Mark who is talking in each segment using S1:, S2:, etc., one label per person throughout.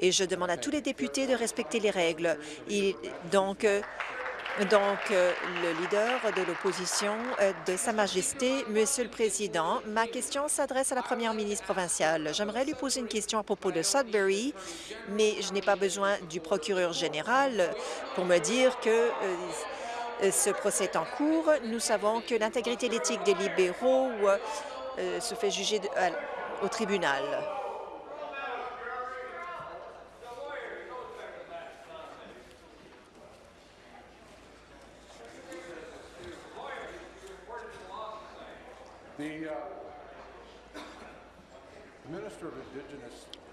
S1: Et je demande à tous les députés de respecter les règles. donc, euh, donc, euh, le leader de l'opposition euh, de Sa Majesté, Monsieur le Président, ma question s'adresse à la première ministre provinciale. J'aimerais lui poser une question à propos de Sudbury, mais je n'ai pas besoin du procureur général pour me dire que ce procès est en cours. Nous savons que l'intégrité l'éthique des libéraux se fait juger au tribunal.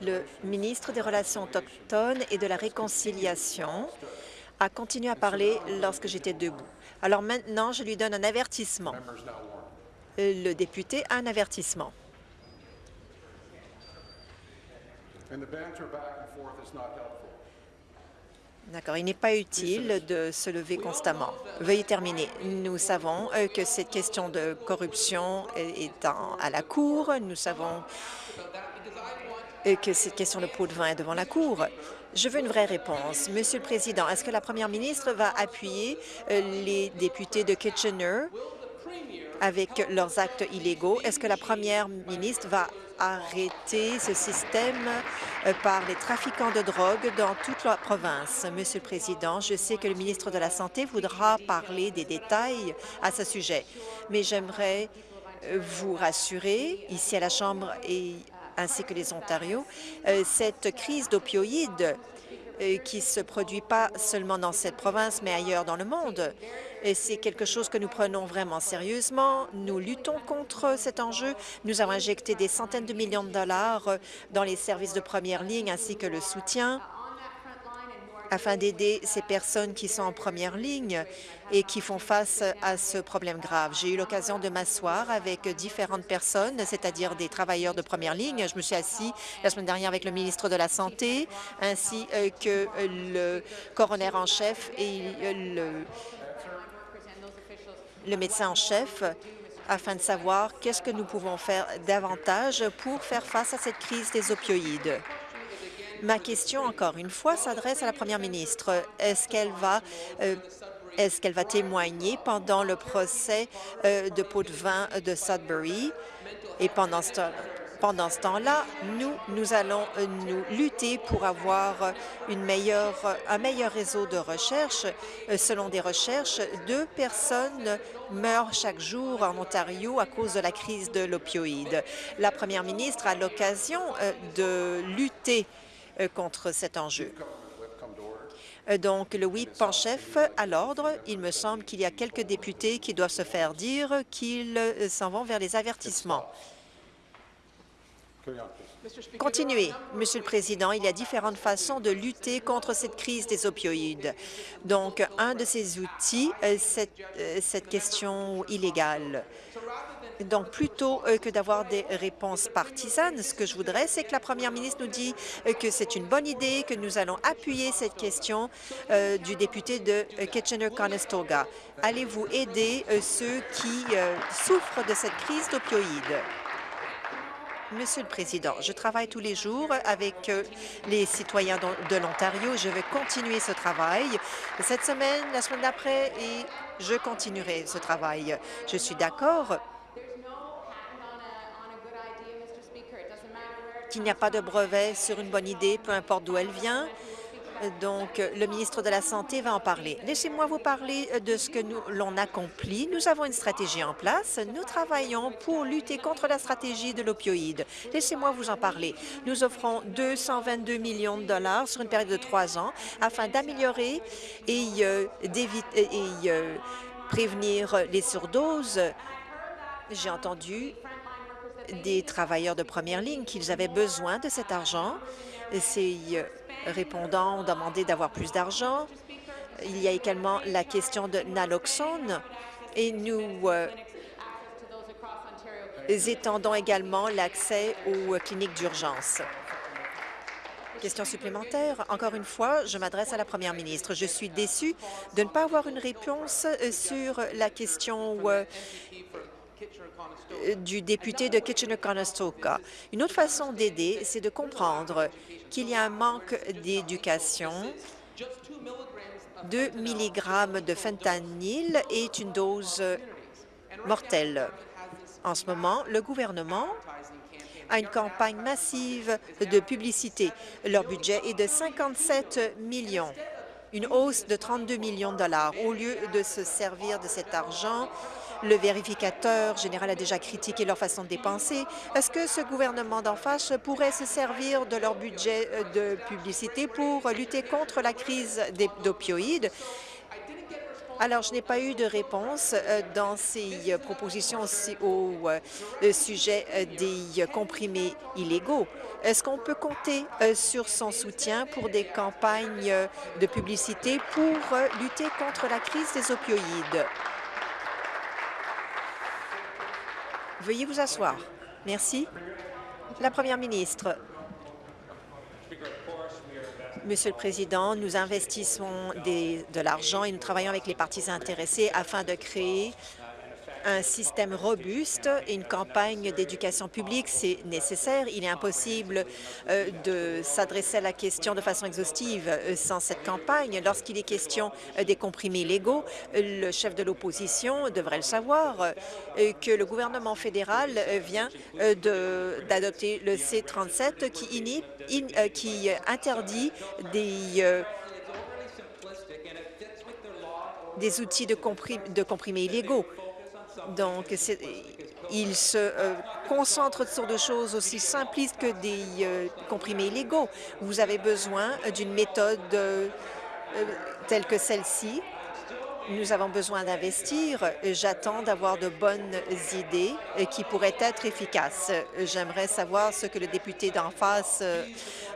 S1: Le ministre des Relations autochtones et de la Réconciliation a continué à parler lorsque j'étais debout. Alors maintenant, je lui donne un avertissement. Le député a un avertissement. D'accord. Il n'est pas utile de se lever constamment. Veuillez terminer. Nous savons euh, que cette question de corruption est à la Cour. Nous savons euh, que cette question de pot de vin est devant la Cour. Je veux une vraie réponse. Monsieur le Président, est-ce que la première ministre va appuyer euh, les députés de Kitchener avec leurs actes illégaux? Est-ce que la première ministre va arrêter ce système euh, par les trafiquants de drogue dans toute la province? Monsieur le Président, je sais que le ministre de la Santé voudra parler des détails à ce sujet, mais j'aimerais euh, vous rassurer, ici à la Chambre et ainsi que les Ontarios, euh, cette crise d'opioïdes qui se produit pas seulement dans cette province, mais ailleurs dans le monde. C'est quelque chose que nous prenons vraiment sérieusement. Nous luttons contre cet enjeu. Nous avons injecté des centaines de millions de dollars dans les services de première ligne ainsi que le soutien afin d'aider ces personnes qui sont en première ligne et qui font face à ce problème grave. J'ai eu l'occasion de m'asseoir avec différentes personnes, c'est-à-dire des travailleurs de première ligne. Je me suis assis la semaine dernière avec le ministre de la Santé, ainsi euh, que le coroner en chef et le, le médecin en chef afin de savoir qu'est-ce que nous pouvons faire davantage pour faire face à cette crise des opioïdes. Ma question, encore une fois, s'adresse à la première ministre. Est-ce qu'elle va euh, est-ce qu'elle va témoigner pendant le procès euh, de pot de vin de Sudbury? Et pendant ce temps-là, nous, allons euh, nous lutter pour avoir un meilleur réseau de recherche. Selon des recherches, deux personnes meurent chaque jour en Ontario à cause de la crise de l'opioïde. La première ministre a l'occasion de lutter contre cet enjeu. Euh, donc, le whip en chef à l'ordre. Il me semble qu'il y a quelques députés qui doivent se faire dire qu'ils euh, s'en vont vers les avertissements. Continuez, Monsieur le Président. Il y a différentes façons de lutter contre cette crise des opioïdes. Donc, un de ces outils, c'est cette question illégale. Donc, plutôt euh, que d'avoir des réponses partisanes, ce que je voudrais, c'est que la première ministre nous dit euh, que c'est une bonne idée, que nous allons appuyer cette question euh, du député de Kitchener-Conestoga. Allez-vous aider ceux qui souffrent de cette crise d'opioïdes? Monsieur le Président, je travaille tous les jours avec les citoyens de l'Ontario. Je vais continuer ce travail cette semaine, la semaine d'après, et je continuerai ce travail. Je suis d'accord qu'il n'y a pas de brevet sur une bonne idée, peu importe d'où elle vient. Donc, le ministre de la Santé va en parler. Laissez-moi vous parler de ce que nous l'on accomplit. Nous avons une stratégie en place. Nous travaillons pour lutter contre la stratégie de l'opioïde. Laissez-moi vous en parler. Nous offrons 222 millions de dollars sur une période de trois ans afin d'améliorer et, euh, et euh, prévenir les surdoses. J'ai entendu des travailleurs de première ligne qu'ils avaient besoin de cet argent. Ces euh, répondants ont demandé d'avoir plus d'argent. Il y a également la question de naloxone et nous euh, étendons également l'accès aux cliniques d'urgence. Question supplémentaire. Encore une fois, je m'adresse à la première ministre. Je suis déçue de ne pas avoir une réponse euh, sur la question du député de Kitchener-Conestoga. Une autre façon d'aider, c'est de comprendre qu'il y a un manque d'éducation 2 mg de fentanyl est une dose mortelle. En ce moment, le gouvernement a une campagne massive de publicité. Leur budget est de 57 millions, une hausse de 32 millions de dollars. Au lieu de se servir de cet argent, le vérificateur général a déjà critiqué leur façon de dépenser. Est-ce que ce gouvernement d'en face pourrait se servir de leur budget de publicité pour lutter contre la crise d'opioïdes? Alors, je n'ai pas eu de réponse euh, dans ces euh, propositions au euh, sujet des comprimés illégaux. Est-ce qu'on peut compter sur son soutien pour des campagnes de publicité pour lutter contre la crise des opioïdes? Veuillez vous asseoir. Merci. La Première ministre. Monsieur le Président, nous investissons de l'argent et nous travaillons avec les parties intéressées afin de créer un système robuste une campagne d'éducation publique, c'est nécessaire. Il est impossible euh, de s'adresser à la question de façon exhaustive euh, sans cette campagne. Lorsqu'il est question euh, des comprimés légaux, le chef de l'opposition devrait le savoir que le gouvernement fédéral vient d'adopter le C-37 qui, qui interdit des des outils de comprimés illégaux. Donc, il se euh, concentre sur des choses aussi simplistes que des euh, comprimés illégaux. Vous avez besoin d'une méthode euh, telle que celle-ci. Nous avons besoin d'investir. J'attends d'avoir de bonnes idées qui pourraient être efficaces. J'aimerais savoir ce que le député d'en face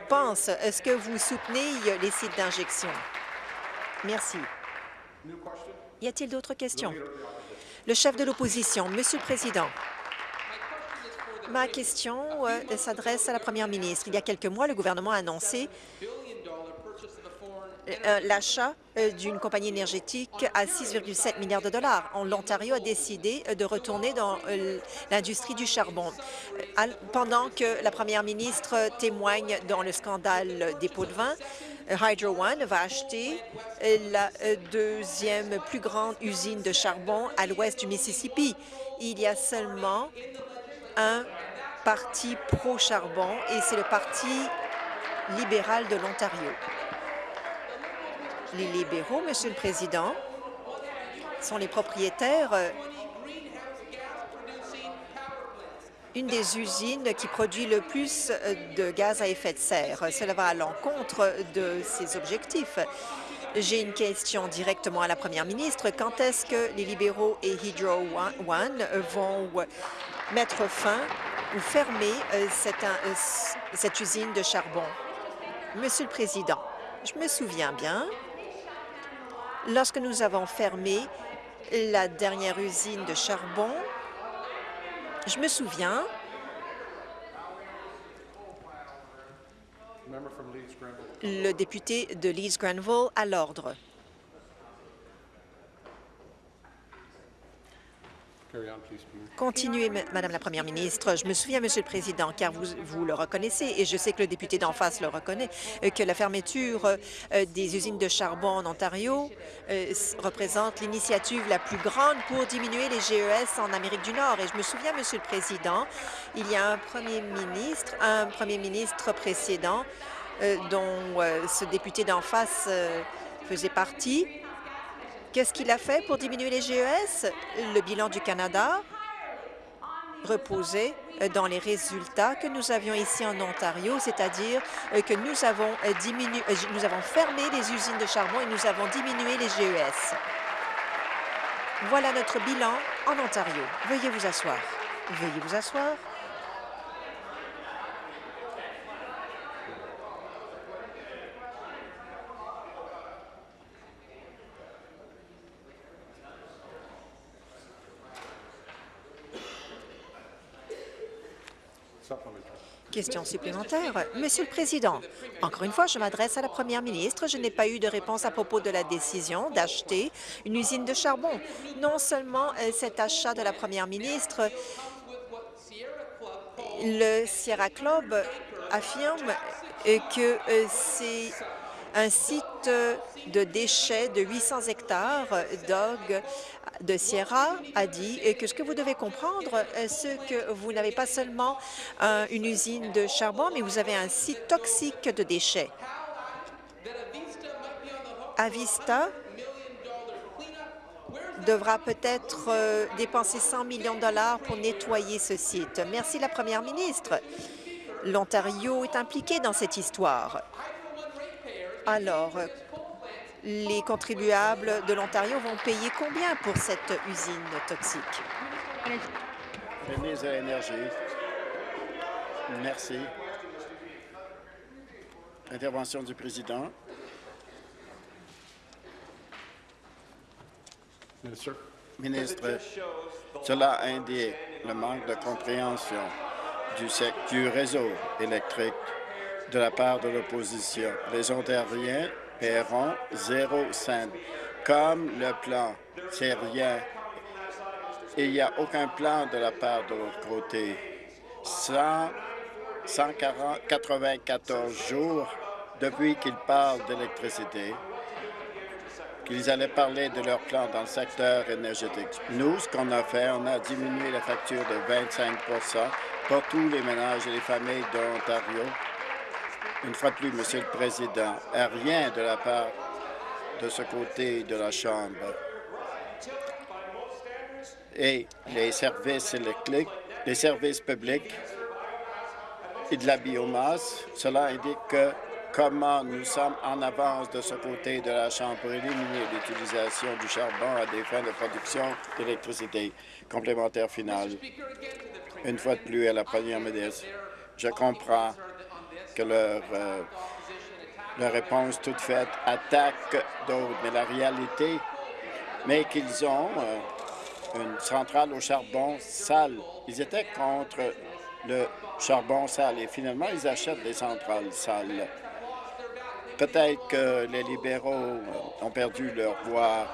S1: pense. Est-ce que vous soutenez les sites d'injection? Merci. Y a-t-il d'autres questions? Le chef de l'opposition, Monsieur le Président, ma question euh, s'adresse à la première ministre. Il y a quelques mois, le gouvernement a annoncé euh, l'achat euh, d'une compagnie énergétique à 6,7 milliards de dollars. L'Ontario a décidé de retourner dans l'industrie du charbon. Pendant que la première ministre témoigne dans le scandale des pots de vin, Hydro One va acheter la euh, deuxième plus grande usine de charbon à l'ouest du Mississippi. Il y a seulement un parti pro-charbon et c'est le Parti libéral de l'Ontario. Les libéraux, Monsieur le Président, sont les propriétaires euh, une des usines qui produit le plus euh, de gaz à effet de serre. Cela va à l'encontre de ces objectifs. J'ai une question directement à la première ministre. Quand est-ce que les libéraux et Hydro One vont mettre fin ou fermer euh, euh, cette usine de charbon? Monsieur le Président, je me souviens bien, lorsque nous avons fermé la dernière usine de charbon, je me souviens le député de Leeds-Grenville à l'ordre. Continuez, Madame la Première ministre. Je me souviens, Monsieur le Président, car vous, le reconnaissez, et je sais que le député d'en face le reconnaît, euh, que la fermeture euh, des usines de charbon en Ontario euh, représente l'initiative la plus grande pour diminuer les GES en Amérique du Nord. Et je me souviens, Monsieur le Président, il y a un premier ministre, un premier ministre précédent dont ce député d'en face faisait partie, Qu'est-ce qu'il a fait pour diminuer les GES? Le bilan du Canada reposait dans les résultats que nous avions ici en Ontario, c'est-à-dire euh, que nous avons, euh, diminué, euh, nous avons fermé les usines de charbon et nous avons diminué les GES. Voilà notre bilan en Ontario. Veuillez vous asseoir. Veuillez vous asseoir. Question supplémentaire. Monsieur le Président, encore une fois, je m'adresse à la Première ministre. Je n'ai pas eu de réponse à propos de la décision d'acheter une usine de charbon. Non seulement euh, cet achat de la Première ministre, le Sierra Club affirme euh, que euh, c'est un site de déchets de 800 hectares. Doug de Sierra a dit que ce que vous devez comprendre, c'est que vous n'avez pas seulement une usine de charbon, mais vous avez un site toxique de déchets. Avista devra peut-être dépenser 100 millions de dollars pour nettoyer ce site. Merci, la Première ministre. L'Ontario est impliqué dans cette histoire. Alors, les contribuables de l'Ontario vont payer combien pour cette usine toxique?
S2: ministre de l'Énergie. Merci. Intervention du président. Ministre, cela indique le manque de compréhension du, du réseau électrique de la part de l'opposition. Les Ontariens paieront zéro cent. Comme le plan, c'est rien. Il n'y a aucun plan de la part de l'autre côté. 194 jours depuis qu'ils parlent d'électricité, qu'ils allaient parler de leur plan dans le secteur énergétique. Nous, ce qu'on a fait, on a diminué la facture de 25% pour tous les ménages et les familles de l'Ontario une fois de plus, Monsieur le Président, rien de la part de ce côté de la Chambre. Et les services électriques, les services publics et de la biomasse, cela indique que comment nous sommes en avance de ce côté de la Chambre pour éliminer l'utilisation du charbon à des fins de production d'électricité. Complémentaire final. Une fois de plus, à la première ministre, je comprends que leur, euh, leur réponse toute faite attaque d'autres. Mais la réalité, mais qu'ils ont euh, une centrale au charbon sale. Ils étaient contre le charbon sale et finalement, ils achètent des centrales sales. Peut-être que les libéraux ont perdu leur voix,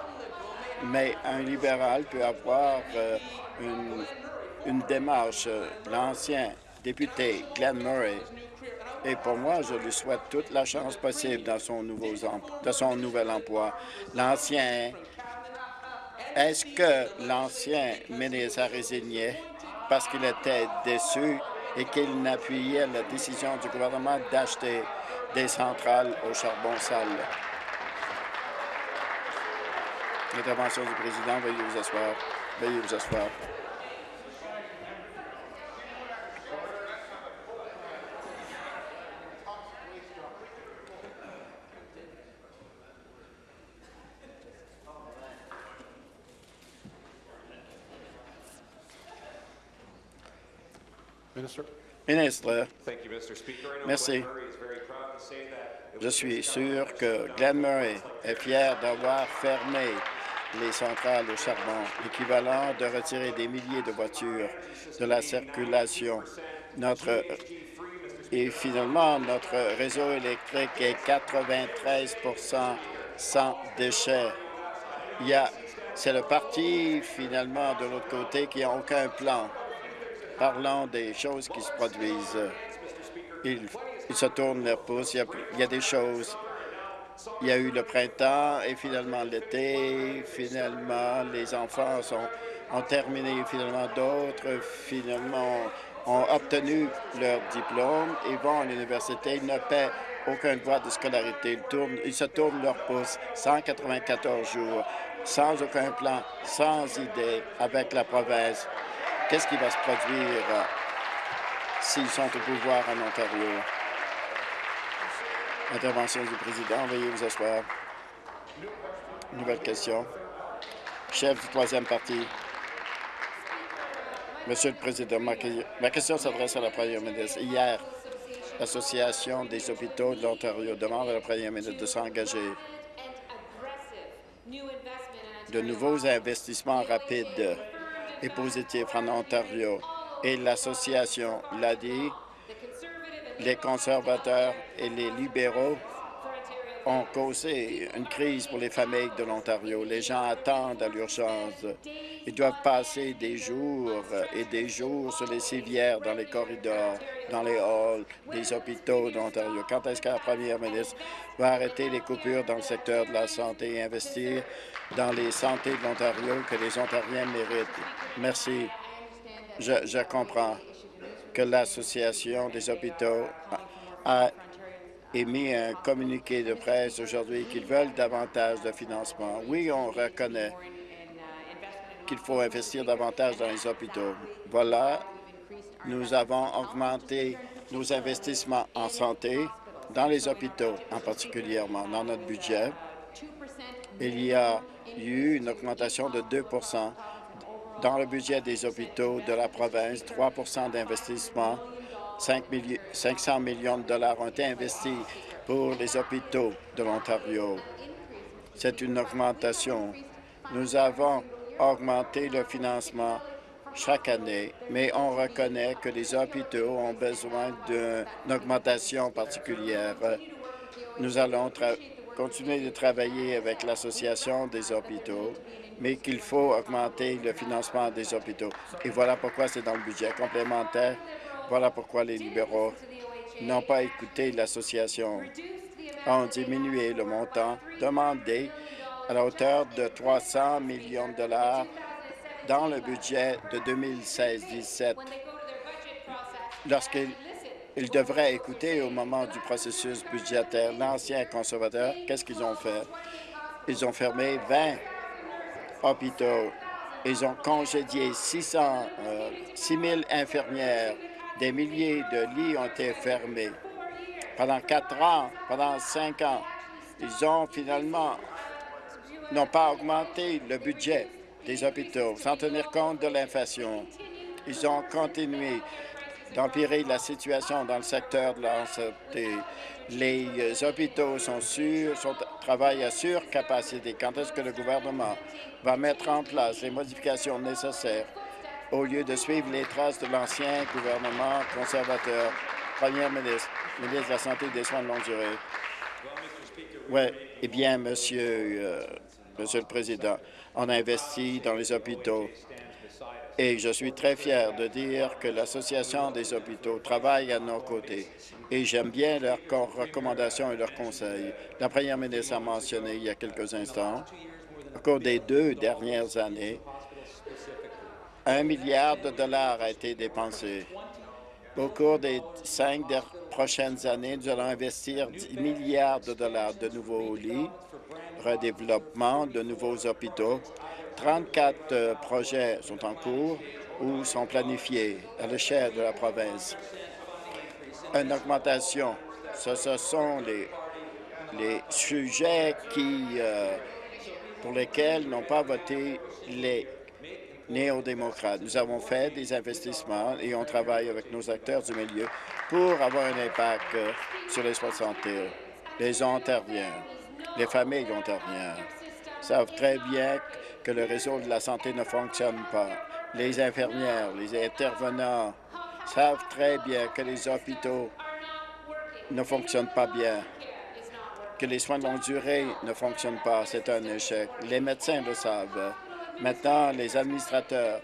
S2: mais un libéral peut avoir euh, une, une démarche. L'ancien député Glenn Murray et pour moi, je lui souhaite toute la chance possible dans son, nouveau, nouvel emploi. L'ancien, est-ce que l'ancien ministre a résigné parce qu'il était déçu et qu'il n'appuyait la décision du gouvernement d'acheter des centrales au charbon sale? Intervention du président, veuillez vous asseoir. Veuillez vous asseoir. Ministre, merci. Je suis sûr que Glenn Murray est fier d'avoir fermé les centrales au charbon, équivalent de retirer des milliers de voitures de la circulation. Notre et finalement, notre réseau électrique est 93% sans déchets. C'est le parti, finalement, de l'autre côté qui n'a aucun plan parlant des choses qui se produisent. Il, se tourne leur pouce. Il y, a, des choses. Il y a eu le printemps et finalement l'été. Finalement, les enfants ont terminé. Finalement, d'autres, finalement, ont obtenu leur diplôme et vont à l'université. Ils ne paient aucun droit de scolarité. Ils, tournent, ils se tournent leur pouce 194 jours, sans aucun plan, sans idée, avec la province. Qu'est-ce qui va se produire euh, s'ils sont au pouvoir en Ontario? Intervention du président. Veuillez vous asseoir. Nouvelle question. Chef du troisième parti. Monsieur le Président, ma, question s'adresse à la Première ministre. Hier, l'Association des hôpitaux de l'Ontario demande à la Première ministre de s'engager de nouveaux investissements rapides et positif en Ontario. Et l'association l'a dit, Les conservateurs et les libéraux ont causé une crise pour les familles de l'Ontario. Les gens attendent à l'urgence. Ils doivent passer des jours et des jours sur les civières, dans les corridors, dans les halls des hôpitaux d'Ontario. Quand est-ce que la première ministre va arrêter les coupures dans le secteur de la santé et investir dans les santé de l'Ontario que les Ontariens méritent? Merci. Je, je comprends que l'Association des hôpitaux a émis un communiqué de presse aujourd'hui qu'ils veulent davantage de financement. Oui, on reconnaît qu'il faut investir davantage dans les hôpitaux. Voilà, nous avons augmenté nos investissements en santé dans les hôpitaux, en particulièrement dans notre budget. Il y a eu une augmentation de 2% dans le budget des hôpitaux de la province, 3% d'investissement 500 millions de dollars ont été investis pour les hôpitaux de l'Ontario. C'est une augmentation. Nous avons augmenté le financement chaque année, mais on reconnaît que les hôpitaux ont besoin d'une augmentation particulière. Nous allons continuer de travailler avec l'Association des hôpitaux, mais qu'il faut augmenter le financement des hôpitaux. Et voilà pourquoi c'est dans le budget complémentaire voilà pourquoi les libéraux n'ont pas écouté l'association, ont diminué le montant demandé à la hauteur de 300 millions de dollars dans le budget de 2016-17. Lorsqu'ils devraient écouter au moment du processus budgétaire l'ancien conservateur, qu'est-ce qu'ils ont fait? Ils ont fermé 20 hôpitaux. Ils ont congédié 600, 6 000 infirmières des milliers de lits ont été fermés. Pendant quatre ans, pendant cinq ans, ils ont finalement n'ont pas augmenté le budget des hôpitaux sans tenir compte de l'inflation. Ils ont continué d'empirer la situation dans le secteur de la santé. Les hôpitaux sont sont, travaillent à surcapacité. Quand est-ce que le gouvernement va mettre en place les modifications nécessaires au lieu de suivre les traces de l'ancien gouvernement conservateur. Premier ministre, ministre de la Santé et des Soins de longue durée. Oui, eh bien, Monsieur, euh, Monsieur le Président, on a investi dans les hôpitaux et je suis très fier de dire que l'Association des hôpitaux travaille à nos côtés et j'aime bien leurs recommandations et leurs conseils. La première ministre a mentionné il y a quelques instants, au cours des deux dernières années, un milliard de dollars a été dépensé. Au cours des cinq prochaines années, nous allons investir 10 milliards de dollars de nouveaux lits, redéveloppement de nouveaux hôpitaux. 34 euh, projets sont en cours ou sont planifiés à l'échelle de la province. Une augmentation, ce, sont les, sujets qui, euh, pour lesquels n'ont pas voté les néo-démocrates. Nous avons fait des investissements et on travaille avec nos acteurs du milieu pour avoir un impact euh, sur les soins de santé. Les Ontariens, les familles ontariennes savent très bien que le réseau de la santé ne fonctionne pas. Les infirmières, les intervenants savent très bien que les hôpitaux ne fonctionnent pas bien, que les soins de longue durée ne fonctionnent pas. C'est un échec. Les médecins le savent. Maintenant, les administrateurs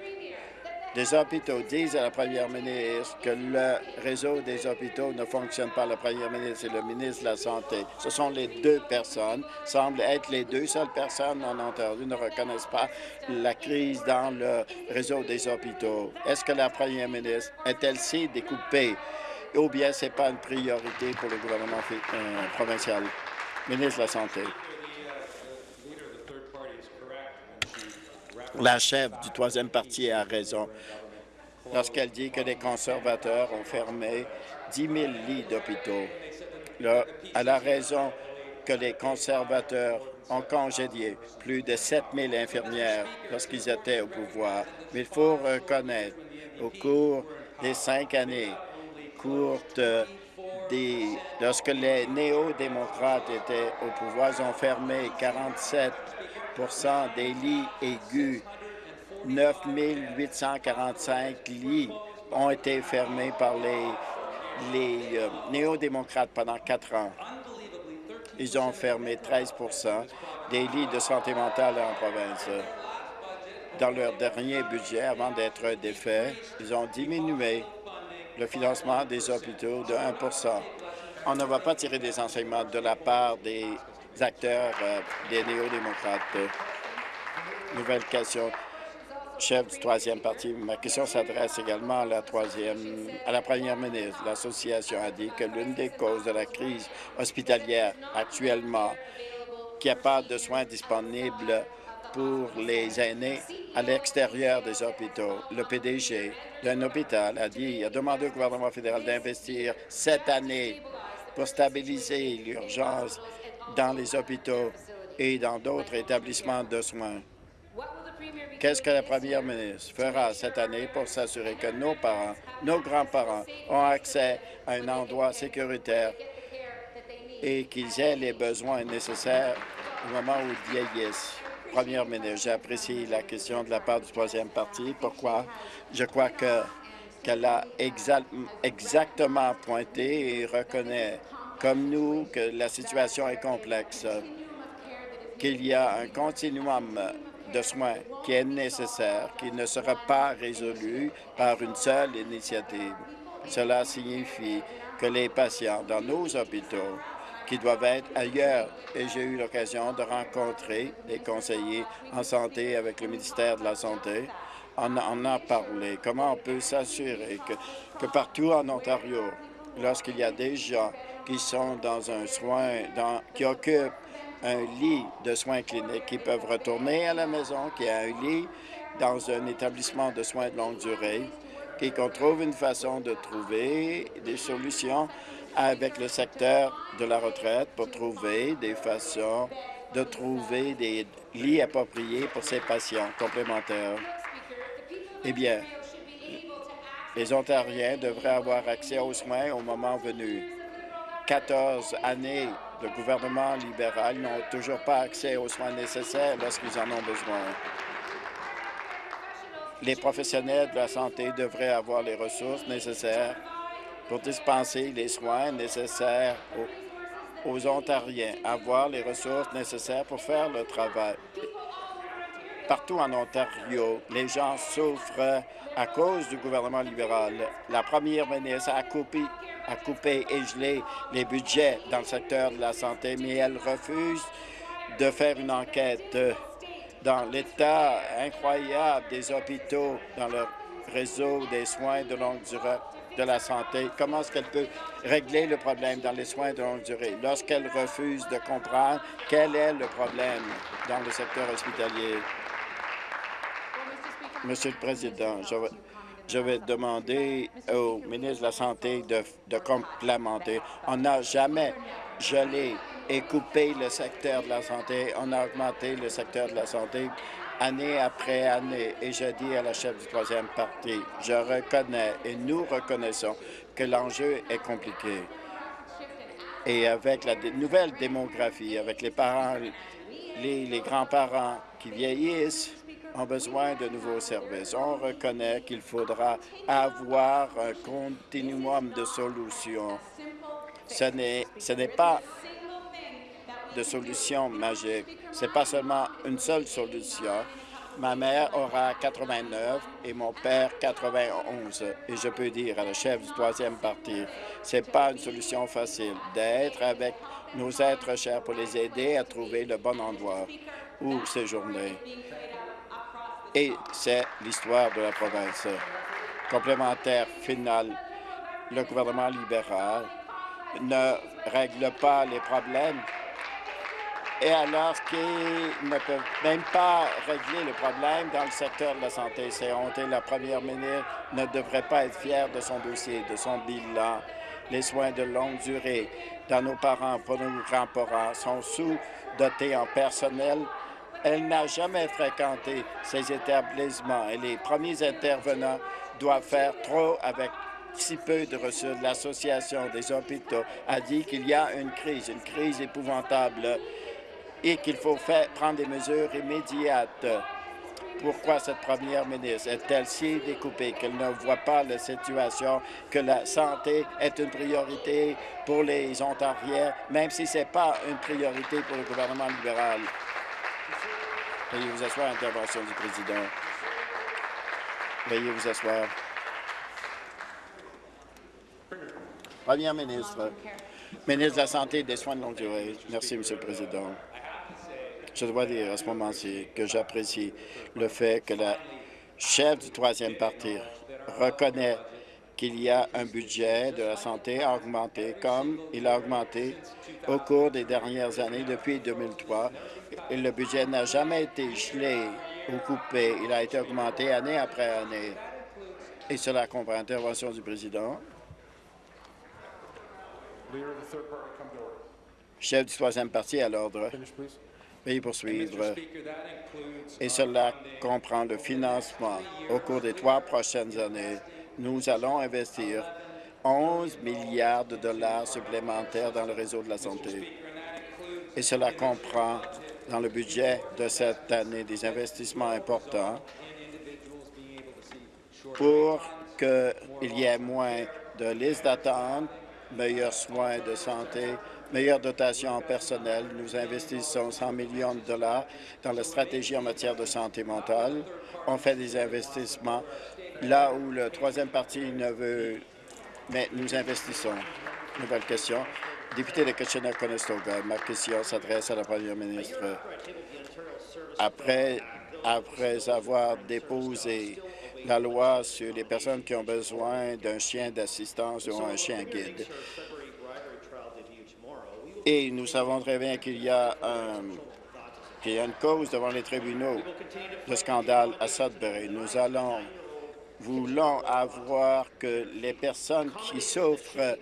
S2: des hôpitaux disent à la première ministre que le réseau des hôpitaux ne fonctionne pas. La première ministre et le ministre de la Santé. Ce sont les deux personnes, semblent être les deux seules personnes en Ontario ne reconnaissent pas la crise dans le réseau des hôpitaux. Est-ce que la première ministre est-elle si découpée ou bien ce n'est pas une priorité pour le gouvernement euh, provincial? Ministre de la Santé. La chef du troisième parti a raison lorsqu'elle dit que les conservateurs ont fermé 10 000 lits d'hôpitaux. Elle a raison que les conservateurs ont congédié plus de 7 000 infirmières lorsqu'ils étaient au pouvoir. Mais il faut reconnaître, au cours des cinq années courtes, lorsque les néo-démocrates étaient au pouvoir, ils ont fermé 47 des lits aigus. 9 845 lits ont été fermés par les euh, néo-démocrates pendant quatre ans. Ils ont fermé 13% des lits de santé mentale en province. Dans leur dernier budget, avant d'être défaits, ils ont diminué le financement des hôpitaux de 1% On ne va pas tirer des enseignements de la part des acteurs euh, des néo-démocrates. Nouvelle question chef du troisième parti. Ma question s'adresse également à la troisième, à la première ministre. L'association a dit que l'une des causes de la crise hospitalière actuellement, qu'il n'y a pas de soins disponibles pour les aînés à l'extérieur des hôpitaux. Le PDG d'un hôpital a dit, a demandé au gouvernement fédéral d'investir cette année pour stabiliser l'urgence dans les hôpitaux et dans d'autres établissements de soins. Qu'est-ce que la première ministre fera cette année pour s'assurer que nos parents, nos grands-parents ont accès à un endroit sécuritaire et qu'ils aient les besoins nécessaires au moment où ils vieillissent? Première ministre, j'apprécie la question de la part du troisième parti. Pourquoi? Je crois que qu'elle a exactement pointé et reconnaît, comme nous, que la situation est complexe, qu'il y a un continuum de soins qui est nécessaire, qui ne sera pas résolu par une seule initiative. Cela signifie que les patients dans nos hôpitaux qui doivent être ailleurs. Et j'ai eu l'occasion de rencontrer des conseillers en santé avec le ministère de la Santé. On en a parlé. Comment on peut s'assurer que, que partout en Ontario, lorsqu'il y a des gens qui sont dans un soin, qui occupent un lit de soins cliniques, qui peuvent retourner à la maison, qui a un lit dans un établissement de soins de longue durée, et qu'on trouve une façon de trouver des solutions avec le secteur de la retraite pour trouver des façons de trouver des lits appropriés pour ces patients complémentaires. Eh bien, les Ontariens devraient avoir accès aux soins au moment venu. 14 années de gouvernement libéral n'ont toujours pas accès aux soins nécessaires lorsqu'ils en ont besoin. Les professionnels de la santé devraient avoir les ressources nécessaires pour dispenser les soins nécessaires aux, Ontariens, avoir les ressources nécessaires pour faire le travail. Partout en Ontario, les gens souffrent à cause du gouvernement libéral. La première ministre a coupé, a coupé et gelé les budgets dans le secteur de la santé, mais elle refuse de faire une enquête dans l'état incroyable des hôpitaux dans le réseau des soins de longue durée de la santé, comment est-ce qu'elle peut régler le problème dans les soins de longue durée? Lorsqu'elle refuse de comprendre quel est le problème dans le secteur hospitalier? Monsieur le Président, je vais, demander au ministre de la Santé de, complémenter. On n'a jamais gelé et coupé le secteur de la santé. On a augmenté le secteur de la santé année après année. Et je dis à la chef du troisième parti, je reconnais et nous reconnaissons que l'enjeu est compliqué. Et avec la nouvelle démographie, avec les parents, les grands-parents qui vieillissent, ont besoin de nouveaux services. On reconnaît qu'il faudra avoir un continuum de solutions. Ce n'est pas de solution magique. Ce n'est pas seulement une seule solution. Ma mère aura 89 et mon père 91. Et je peux dire à la chef du troisième parti, ce n'est pas une solution facile d'être avec nos êtres chers pour les aider à trouver le bon endroit où séjourner. Et c'est l'histoire de la province. Complémentaire final, le gouvernement libéral ne règle pas les problèmes et alors qu'ils ne peuvent même pas régler le problème dans le secteur de la santé. C'est honteux. La première ministre ne devrait pas être fière de son dossier, de son bilan. Les soins de longue durée dans nos parents, pour nos grands-parents, sont sous-dotés en personnel. Elle n'a jamais fréquenté ces établissements et les premiers intervenants doivent faire trop avec si peu de ressources. L'Association des hôpitaux a dit qu'il y a une crise, une crise épouvantable et qu'il faut prendre des mesures immédiates. pourquoi cette première ministre est-elle si découpée qu'elle ne voit pas la situation, que la santé est une priorité pour les Ontariens, même si ce n'est pas une priorité pour le gouvernement libéral? Veuillez vous asseoir, intervention du président. Veuillez vous asseoir. Première ministre, ministre de la Santé et des Soins de longue durée. Merci, Monsieur le Président. Je dois dire à ce moment-ci que j'apprécie le fait que la chef du troisième parti reconnaît qu'il y a un budget de la santé à augmenter, comme il a augmenté au cours des dernières années depuis 2003. Et le budget n'a jamais été gelé ou coupé. Il a été augmenté année après année. Et cela comprend l'intervention du président. Chef du troisième parti à l'ordre. Veuillez poursuivre. Et cela comprend le financement. Au cours des trois prochaines années, nous allons investir 11 milliards de dollars supplémentaires dans le réseau de la santé. Et cela comprend dans le budget de cette année des investissements importants pour qu'il y ait moins de listes d'attente, meilleurs soins de santé, meilleure dotation en personnel. Nous investissons 100 millions de dollars dans la stratégie en matière de santé mentale. On fait des investissements là où le troisième parti ne veut, mais nous investissons. Nouvelle question. Député de Kitchener-Conestoga, ma question s'adresse à la première ministre. Après, après avoir déposé la loi sur les personnes qui ont besoin d'un chien d'assistance ou un chien guide, et nous savons très bien qu'il y, a une cause devant les tribunaux, le scandale à Sudbury. Nous allons voulons avoir que les personnes qui souffrent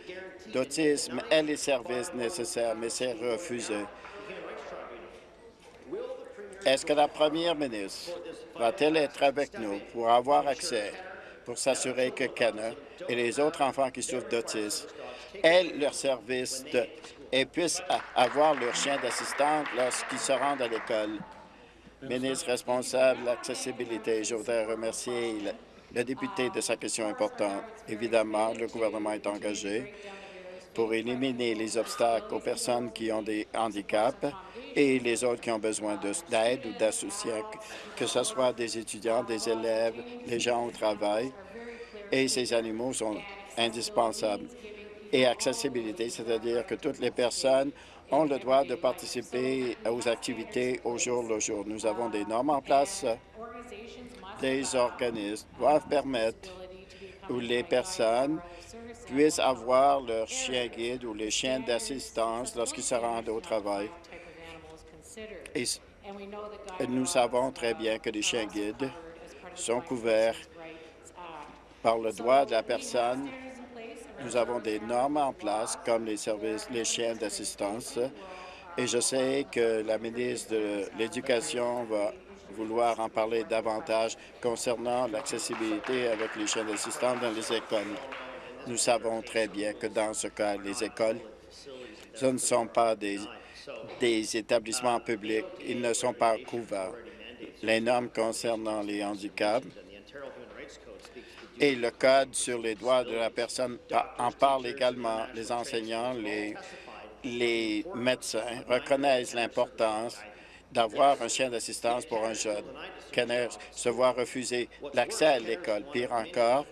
S2: d'autisme aient les services nécessaires, mais c'est refusé. Est-ce que la première ministre va-t-elle être avec nous pour avoir accès, pour s'assurer que Kenna et les autres enfants qui souffrent d'autisme aient leurs services et puissent avoir leur chien d'assistante lorsqu'ils se rendent à l'école? Ministre responsable de l'accessibilité, je voudrais remercier le député de sa question importante. Évidemment, le gouvernement est engagé pour éliminer les obstacles aux personnes qui ont des handicaps et les autres qui ont besoin d'aide ou d'associés, que ce soit des étudiants, des élèves, les gens au travail. Et ces animaux sont indispensables. Et accessibilité, c'est-à-dire que toutes les personnes ont le droit de participer aux activités au jour le jour. Nous avons des normes en place des organismes doivent permettre où les personnes puissent avoir leur chien guide ou les chiens d'assistance lorsqu'ils se rendent au travail. Et nous savons très bien que les chiens guides sont couverts par le droit de la personne. Nous avons des normes en place, comme les services, les chiens d'assistance, et je sais que la ministre de l'Éducation va vouloir en parler davantage concernant l'accessibilité avec les chaînes d'assistance dans les écoles. Nous savons très bien que dans ce cas, les écoles, ce ne sont pas des, des établissements publics. Ils ne sont pas couverts. Les normes concernant les handicaps et le Code sur les droits de la personne en parlent également. Les enseignants, les, les médecins reconnaissent l'importance d'avoir un chien d'assistance pour un jeune. Kenner se voit refuser l'accès à l'école. Pire encore,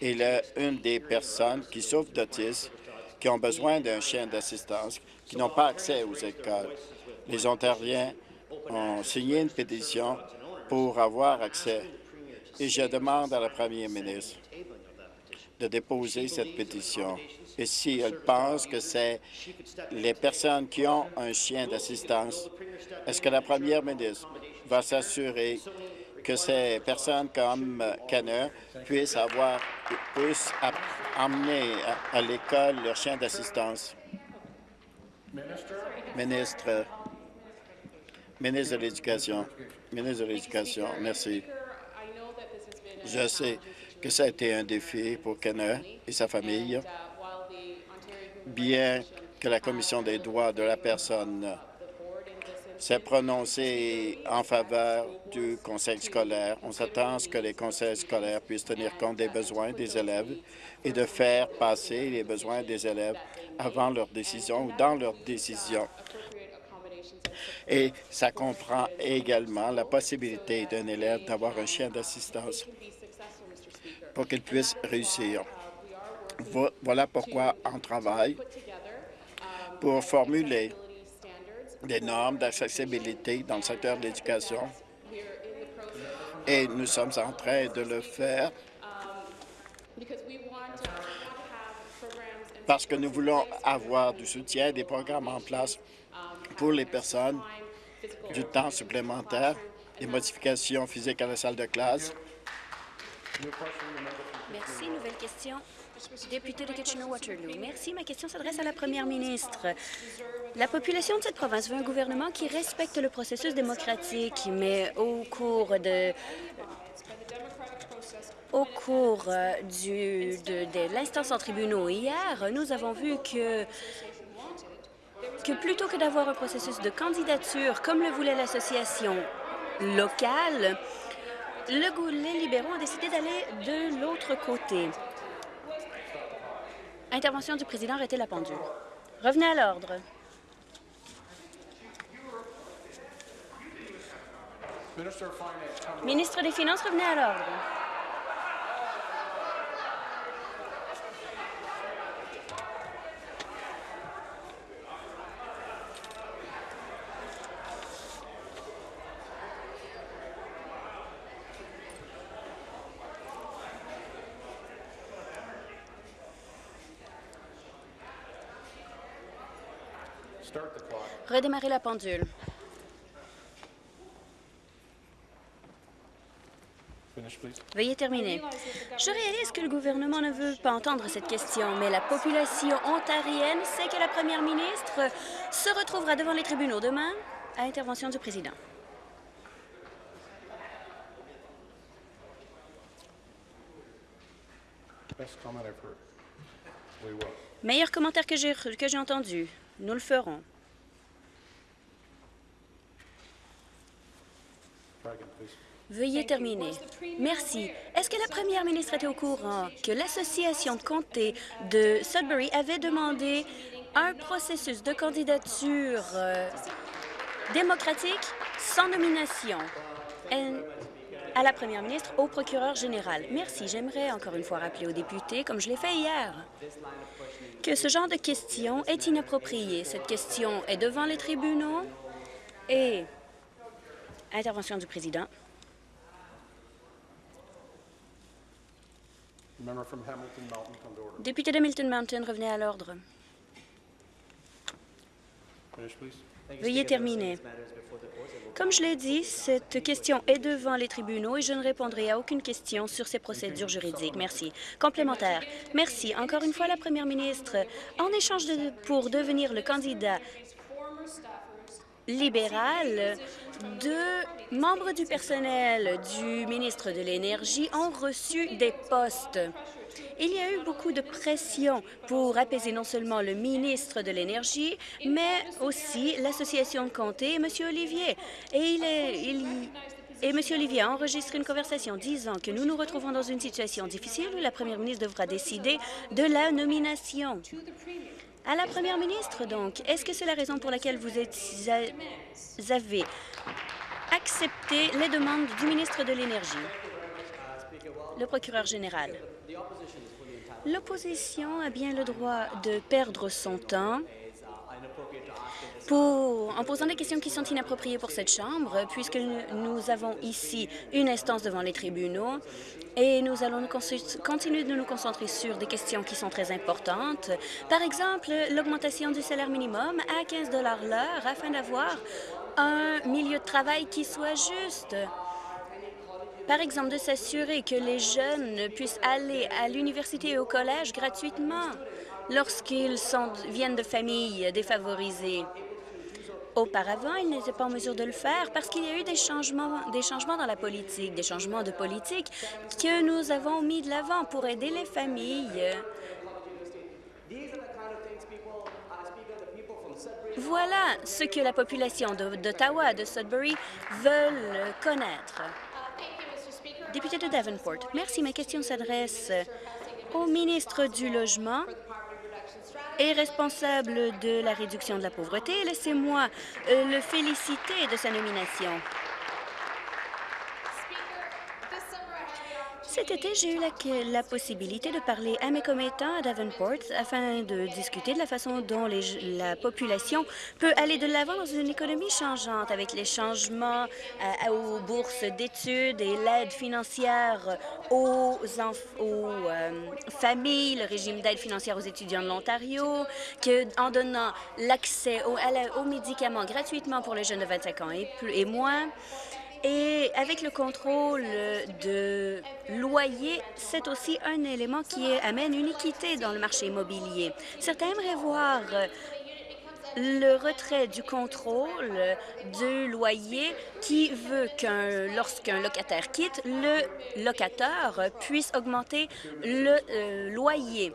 S2: il est une des personnes qui souffrent d'autisme, qui ont besoin d'un chien d'assistance, qui n'ont pas accès aux écoles. Les Ontariens ont signé une pétition pour avoir accès. Et je demande à la première ministre de déposer cette pétition. Et si elle pense que c'est les personnes qui ont un chien d'assistance, est-ce que la première ministre va s'assurer que ces personnes comme Kenner puissent avoir puissent amener à, l'école leur chien d'assistance? Ministre, ministre de l'Éducation. Ministre de l'Éducation, merci. Je sais que ça a été un défi pour Kenner et sa famille, bien que la Commission des droits de la personne s'est prononcé en faveur du conseil scolaire. On s'attend à ce que les conseils scolaires puissent tenir compte des besoins des élèves et de faire passer les besoins des élèves avant leur décision ou dans leur décision. Et ça comprend également la possibilité d'un élève d'avoir un chien d'assistance pour qu'il puisse réussir. Voilà pourquoi on travaille pour formuler des normes d'accessibilité dans le secteur de l'éducation et nous sommes en train de le faire parce que nous voulons avoir du soutien, des programmes en place pour les personnes, du temps supplémentaire, des modifications physiques à la salle de classe.
S3: Merci. Nouvelle question. Député de Kitchener-Waterloo. Merci. Ma question s'adresse à la première ministre. La population de cette province veut un gouvernement qui respecte le processus démocratique, mais au cours de au cours euh, du, de, l'instance en tribunaux hier, nous avons vu que que plutôt que d'avoir un processus de candidature comme le voulait l'association locale, le, les libéraux ont décidé d'aller de l'autre côté. Intervention du président, arrêtez la pendule. Revenez à l'ordre. Ministre des Finances, revenez à l'ordre. Redémarrer la pendule. Veuillez terminer. Je réalise que le gouvernement ne veut pas entendre cette question, mais la population ontarienne sait que la première ministre se retrouvera devant les tribunaux demain à intervention du président. Meilleur commentaire que j'ai entendu. Nous le ferons. Veuillez terminer. Merci. Est-ce que la première ministre était au courant que l'Association de comté de Sudbury avait demandé un processus de candidature euh, démocratique sans nomination? À la première ministre, au procureur général? Merci. J'aimerais encore une fois rappeler aux députés, comme je l'ai fait hier, que ce genre de question est inapproprié. Cette question est devant les tribunaux et... Intervention du président. Député de Milton Mountain, revenez à l'ordre. Veuillez terminer. Comme je l'ai dit, cette question est devant les tribunaux et je ne répondrai à aucune question sur ces procédures juridiques. Merci. Complémentaire. Merci. Encore une fois, la première ministre, en échange pour devenir le candidat libéral, deux membres du personnel du ministre de l'Énergie ont reçu des postes. Il y a eu beaucoup de pression pour apaiser non seulement le ministre de l'Énergie, mais aussi l'Association de comté et M. Olivier. Et et M. Olivier a enregistré une conversation disant que nous nous retrouvons dans une situation difficile où la première ministre devra décider de la nomination. À la première ministre, donc, est-ce que c'est la raison pour laquelle vous, vous avez accepté les demandes du ministre de l'Énergie? Le procureur général? L'opposition a bien le droit de perdre son temps en posant des questions qui sont inappropriées pour cette Chambre, puisque nous avons ici une instance devant les tribunaux et nous allons continuer de nous concentrer sur des questions qui sont très importantes. Par exemple, l'augmentation du salaire minimum à 15 l'heure afin d'avoir un milieu de travail qui soit juste. Par exemple, de s'assurer que les jeunes puissent aller à l'université et au collège gratuitement lorsqu'ils viennent de familles défavorisées. Auparavant, ils n'étaient pas en mesure de le faire parce qu'il y a eu des changements, des changements dans la politique, des changements de politique que nous avons mis de l'avant pour aider les familles Voilà ce que la population d'Ottawa, de Sudbury, veulent connaître. Député de Davenport, merci. Ma question s'adresse au ministre du Logement et responsable de la réduction de la pauvreté. Laissez-moi euh, le féliciter de sa nomination. Cet été, j'ai eu la, possibilité de parler à mes commettants à Davenport afin de discuter de la façon dont la population peut aller de l'avant dans une économie changeante avec les changements euh, aux bourses d'études et l'aide financière aux, euh, familles, le régime d'aide financière aux étudiants de l'Ontario, en donnant l'accès aux, médicaments gratuitement pour les jeunes de 25 ans et, plus, et moins. Et avec le contrôle de loyer, c'est aussi un élément qui amène une équité dans le marché immobilier. Certains aimeraient voir le retrait du contrôle du loyer qui veut qu'un lorsqu'un locataire quitte, le locateur puisse augmenter le euh, loyer.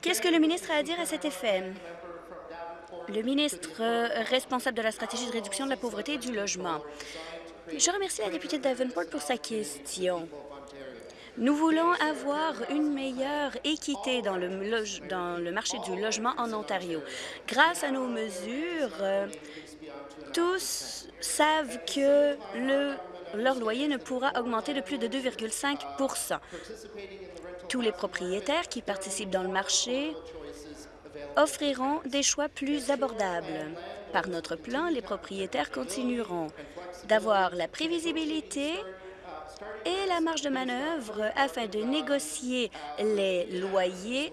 S3: Qu'est-ce que le ministre a à dire à cet effet? Le ministre euh, responsable de la stratégie de réduction de la pauvreté et du logement. Je remercie la députée Davenport pour sa question. Nous voulons avoir une meilleure équité dans le, marché du logement en Ontario. Grâce à nos mesures, euh, tous savent que le, leur loyer ne pourra augmenter de plus de 2,5% Tous les propriétaires qui participent dans le marché offriront des choix plus abordables. Par notre plan, les propriétaires continueront d'avoir la prévisibilité et la marge de manœuvre afin de négocier les loyers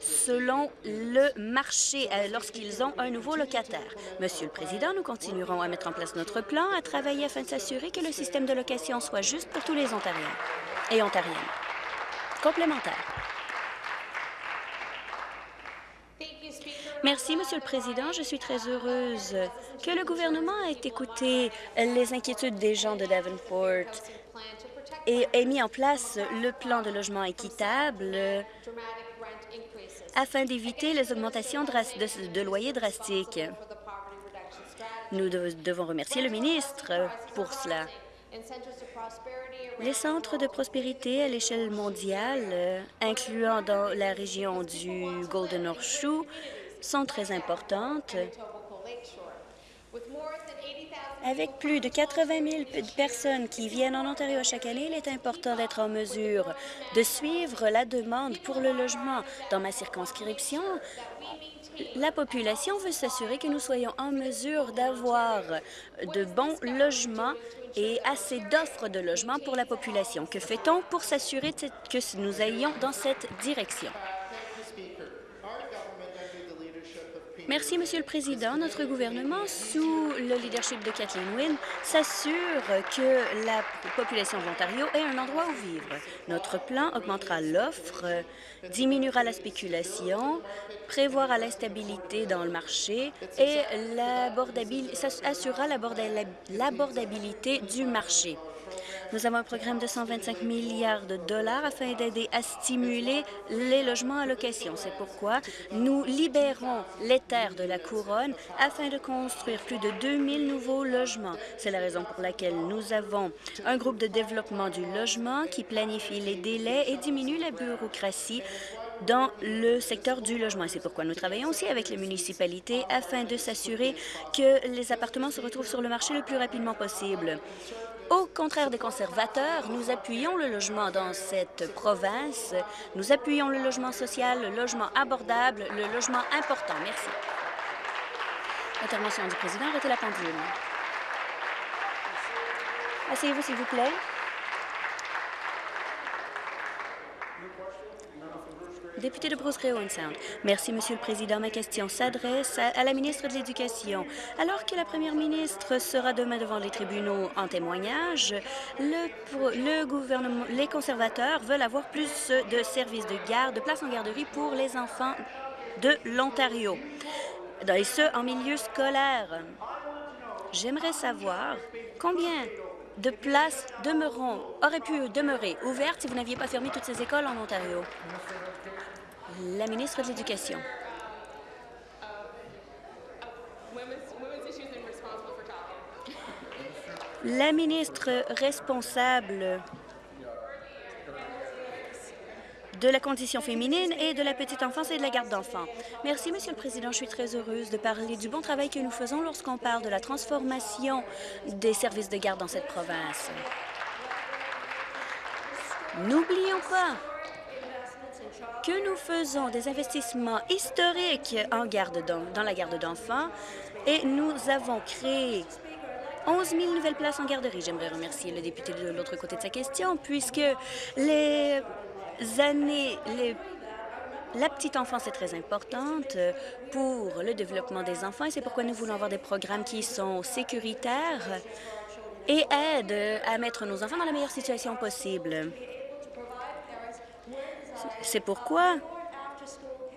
S3: selon le marché euh, lorsqu'ils ont un nouveau locataire. Monsieur le Président, nous continuerons à mettre en place notre plan, à travailler afin de s'assurer que le système de location soit juste pour tous les Ontariens et Ontariennes. Complémentaire. Merci, Monsieur le Président. Je suis très heureuse que le gouvernement ait écouté les inquiétudes des gens de Davenport et ait mis en place le plan de logement équitable afin d'éviter les augmentations de, loyers drastiques. Nous devons remercier le ministre pour cela. Les centres de prospérité à l'échelle mondiale, incluant dans la région du Golden Horseshoe, sont très importantes. Avec plus de 80 000 personnes qui viennent en Ontario chaque année, il est important d'être en mesure de suivre la demande pour le logement. Dans ma circonscription, la population veut s'assurer que nous soyons en mesure d'avoir de bons logements et assez d'offres de logements pour la population. Que fait-on pour s'assurer que nous ayons dans cette direction? Merci, Monsieur le Président. Notre gouvernement, sous le leadership de Kathleen Wynne, s'assure que la population de l'Ontario ait un endroit où vivre. Notre plan augmentera l'offre, diminuera la spéculation, prévoira l'instabilité dans le marché et assurera l'abordabilité du marché. Nous avons un programme de 125 milliards de dollars afin d'aider à stimuler les logements à location. C'est pourquoi nous libérons les terres de la couronne afin de construire plus de 2000 nouveaux logements. C'est la raison pour laquelle nous avons un groupe de développement du logement qui planifie les délais et diminue la bureaucratie dans le secteur du logement. C'est pourquoi nous travaillons aussi avec les municipalités afin de s'assurer que les appartements se retrouvent sur le marché le plus rapidement possible. Au contraire des conservateurs, nous appuyons le logement dans cette province. Nous appuyons le logement social, le logement abordable, le logement important. Merci. Intervention du président. Arrêtez la pendule. Asseyez-vous, s'il vous plaît. Député de Bruce Sound. Merci, Monsieur le Président. Ma question s'adresse à, la ministre de l'Éducation. Alors que la première ministre sera demain devant les tribunaux en témoignage, les conservateurs veulent avoir plus de services de garde, de places en garderie pour les enfants de l'Ontario, et ce, en milieu scolaire. J'aimerais savoir combien de places demeureront, auraient pu demeurer ouvertes si vous n'aviez pas fermé toutes ces écoles en Ontario. La ministre de l'Éducation. La ministre responsable de la condition féminine et de la petite enfance et de la garde d'enfants. Merci, Monsieur le Président. Je suis très heureuse de parler du bon travail que nous faisons lorsqu'on parle de la transformation des services de garde dans cette province. N'oublions pas que nous faisons des investissements historiques en garde dans la garde d'enfants et nous avons créé 11 000 nouvelles places en garderie. J'aimerais remercier le député de l'autre côté de sa question, puisque les années, la petite enfance est très importante pour le développement des enfants et c'est pourquoi nous voulons avoir des programmes qui sont sécuritaires et aident à mettre nos enfants dans la meilleure situation possible. C'est pourquoi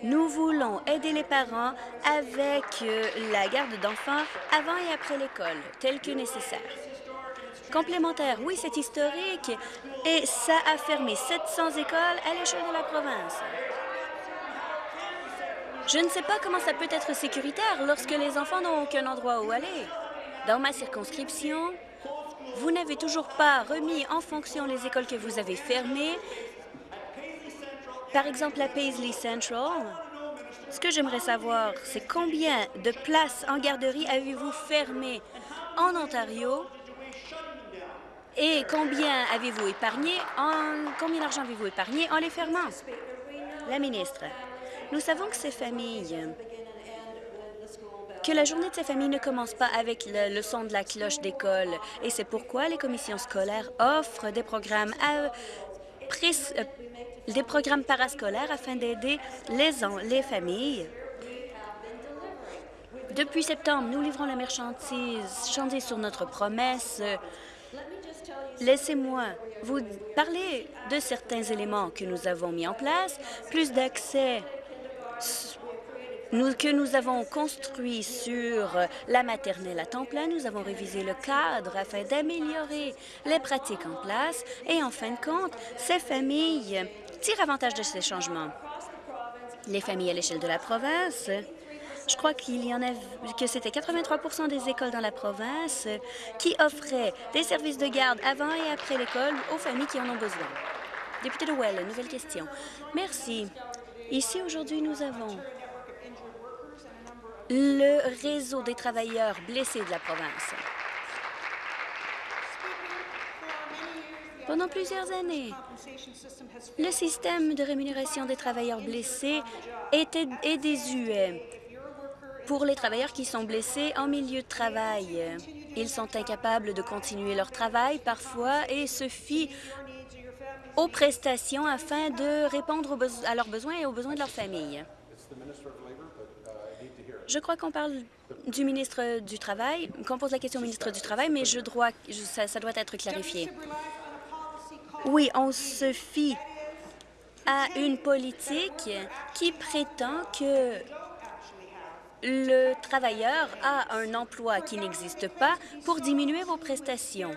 S3: nous voulons aider les parents avec euh, la garde d'enfants avant et après l'école, tel que nécessaire. Complémentaire, oui, c'est historique et ça a fermé 700 écoles à l'échelle de la province. Je ne sais pas comment ça peut être sécuritaire lorsque les enfants n'ont aucun endroit où aller. Dans ma circonscription, vous n'avez toujours pas remis en fonction les écoles que vous avez fermées par exemple, à Paisley Central, ce que j'aimerais savoir, c'est combien de places en garderie avez-vous fermées en Ontario et combien avez-vous épargné en combien d'argent avez-vous épargné en les fermant? La ministre, nous savons que ces familles que la journée de ces familles ne commence pas avec le, son de la cloche d'école. Et c'est pourquoi les commissions scolaires offrent des programmes à, des programmes parascolaires afin d'aider les, les familles. Depuis septembre, nous livrons la marchandise sur notre promesse. Laissez-moi vous parler de certains éléments que nous avons mis en place, plus d'accès que nous avons construit sur la maternelle à temps plein. Nous avons révisé le cadre afin d'améliorer les pratiques en place et, en fin de compte, ces familles tirent avantage de ces changements. Les familles à l'échelle de la province, je crois qu'il y en a que c'était 83% des écoles dans la province qui offraient des services de garde avant et après l'école aux familles qui en ont besoin. Député de Well, nouvelle question. Merci. Ici, aujourd'hui, nous avons le réseau des travailleurs blessés de la province. Pendant plusieurs années, le système de rémunération des travailleurs blessés était, est désuet. Pour les travailleurs qui sont blessés en milieu de travail, ils sont incapables de continuer leur travail parfois et se fient aux prestations afin de répondre à leurs besoins et aux besoins de leur famille. Je crois qu'on parle du ministre du Travail, qu'on pose la question au ministre du Travail, mais je dois, ça, ça doit être clarifié. Oui, on se fie à une politique qui prétend que le travailleur a un emploi qui n'existe pas pour diminuer vos prestations.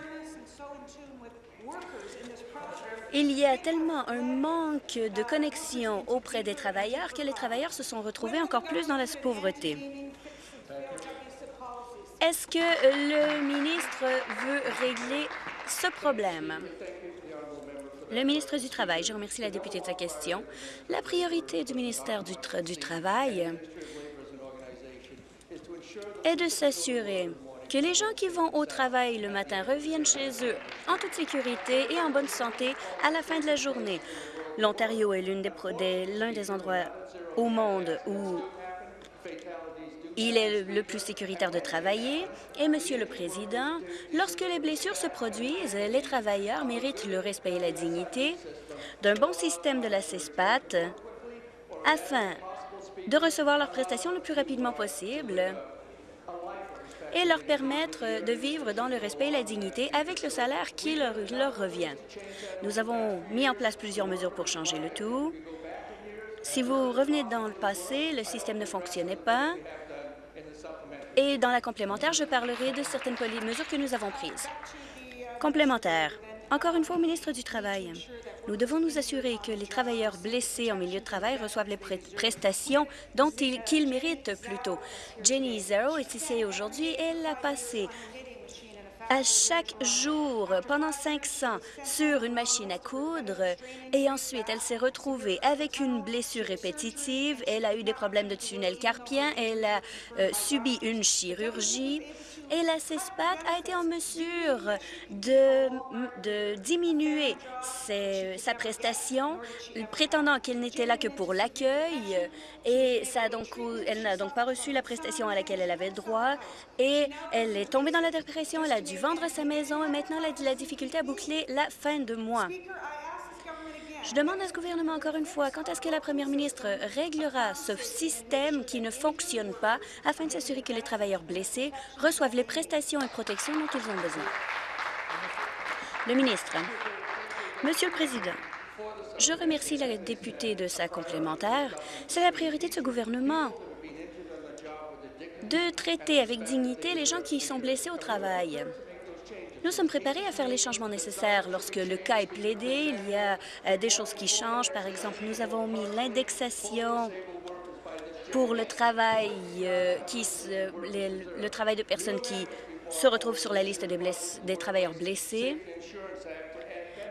S3: Il y a tellement un manque de connexion auprès des travailleurs que les travailleurs se sont retrouvés encore plus dans la pauvreté. Est-ce que le ministre veut régler ce problème? Le ministre du Travail, je remercie la députée de sa question. La priorité du ministère du, du Travail est de s'assurer que les gens qui vont au travail le matin reviennent chez eux en toute sécurité et en bonne santé à la fin de la journée. L'Ontario est l'un des, endroits au monde où il est le plus sécuritaire de travailler. Et, Monsieur le Président, lorsque les blessures se produisent, les travailleurs méritent le respect et la dignité d'un bon système de la CESPAT afin de recevoir leurs prestations le plus rapidement possible et leur permettre de vivre dans le respect et la dignité avec le salaire qui leur, revient. Nous avons mis en place plusieurs mesures pour changer le tout. Si vous revenez dans le passé, le système ne fonctionnait pas. Et dans la complémentaire, je parlerai de certaines mesures que nous avons prises. Complémentaire. Encore une fois au ministre du Travail. Nous devons nous assurer que les travailleurs blessés en milieu de travail reçoivent les prestations qu'ils méritent plutôt. Jenny Zero est ici aujourd'hui. Elle a passé à chaque jour pendant 500 sur une machine à coudre et ensuite elle s'est retrouvée avec une blessure répétitive. Elle a eu des problèmes de tunnel carpien. Elle a euh, subi une chirurgie et la CESPAT a été en mesure de, diminuer sa prestation, prétendant qu'elle n'était là que pour l'accueil, et elle n'a donc pas reçu la prestation à laquelle elle avait droit, et elle est tombée dans la dépression, elle a dû vendre sa maison, et maintenant elle a la difficulté à boucler la fin de mois. Je demande à ce gouvernement encore une fois, quand est-ce que la première ministre réglera ce système qui ne fonctionne pas afin de s'assurer que les travailleurs blessés reçoivent les prestations et protections dont ils ont besoin? Le ministre. Monsieur le Président, je remercie la députée de sa complémentaire. C'est la priorité de ce gouvernement de traiter avec dignité les gens qui sont blessés au travail. Nous sommes préparés à faire les changements nécessaires lorsque le cas est plaidé. Il y a euh, des choses qui changent. Par exemple, nous avons mis l'indexation pour le travail, euh, le travail de personnes qui se retrouvent sur la liste des, travailleurs blessés.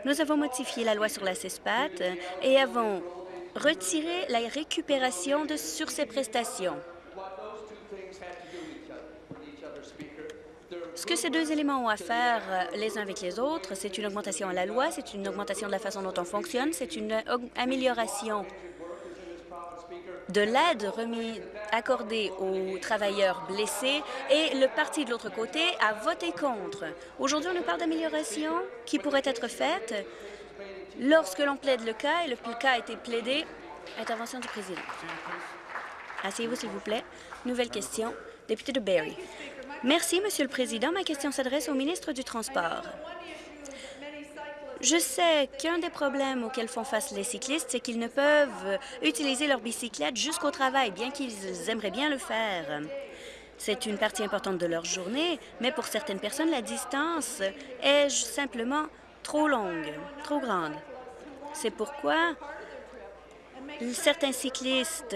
S3: Nous avons modifié la loi sur la CESPAT et avons retiré la récupération sur ces prestations. Ce que ces deux éléments ont à faire euh, les uns avec les autres, c'est une augmentation à la loi, c'est une augmentation de la façon dont on fonctionne, c'est une amélioration de l'aide remis accordée aux travailleurs blessés et le parti de l'autre côté a voté contre. Aujourd'hui, on nous parle d'amélioration qui pourrait être faite lorsque l'on plaide le cas et le cas a été plaidé. Intervention du président. Asseyez-vous, s'il vous plaît. Nouvelle question. Député de Barrie. Merci, Monsieur le Président. Ma question s'adresse au ministre du Transport. Je sais qu'un des problèmes auxquels font face les cyclistes, c'est qu'ils ne peuvent utiliser leur bicyclette jusqu'au travail, bien qu'ils aimeraient bien le faire. C'est une partie importante de leur journée, mais pour certaines personnes, la distance est simplement trop longue, trop grande. C'est pourquoi certains cyclistes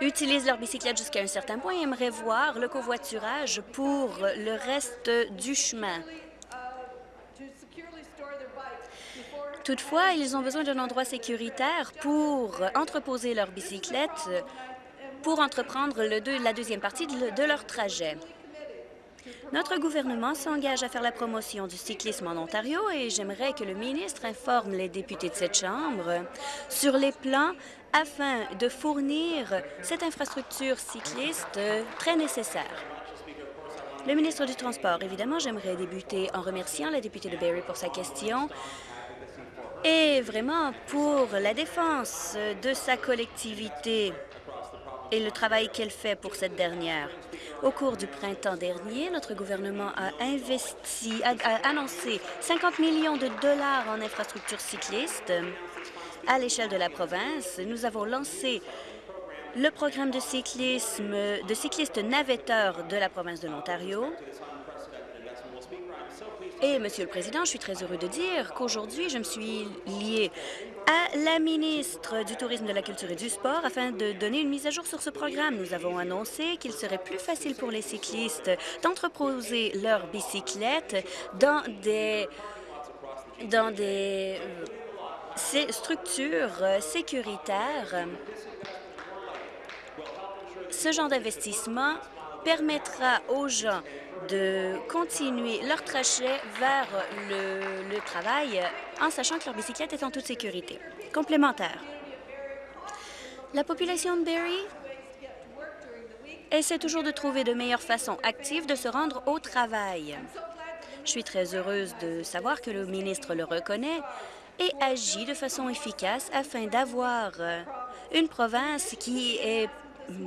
S3: utilisent leur bicyclette jusqu'à un certain point et aimeraient voir le covoiturage pour le reste du chemin. Toutefois, ils ont besoin d'un endroit sécuritaire pour entreposer leur bicyclette pour entreprendre la deuxième partie de leur trajet. Notre gouvernement s'engage à faire la promotion du cyclisme en Ontario et j'aimerais que le ministre informe les députés de cette Chambre sur les plans afin de fournir cette infrastructure cycliste très nécessaire. Le ministre du Transport, évidemment, j'aimerais débuter en remerciant la députée de Barrie pour sa question et vraiment pour la défense de sa collectivité et le travail qu'elle fait pour cette dernière. Au cours du printemps dernier, notre gouvernement a investi, a, annoncé 50 millions de dollars en infrastructures cyclistes à l'échelle de la province. Nous avons lancé le programme de cyclisme de cyclistes navetteurs de la province de l'Ontario. Et, Monsieur le Président, je suis très heureux de dire qu'aujourd'hui, je me suis liée à la ministre du Tourisme, de la Culture et du Sport afin de donner une mise à jour sur ce programme. Nous avons annoncé qu'il serait plus facile pour les cyclistes d'entreposer leurs bicyclettes dans des dans des euh, structures sécuritaires. Ce genre d'investissement permettra aux gens de continuer leur trajet vers le, travail en sachant que leur bicyclette est en toute sécurité. Complémentaire. La population de Barrie essaie toujours de trouver de meilleures façons actives de se rendre au travail. Je suis très heureuse de savoir que le ministre le reconnaît et agit de façon efficace afin d'avoir une province qui est,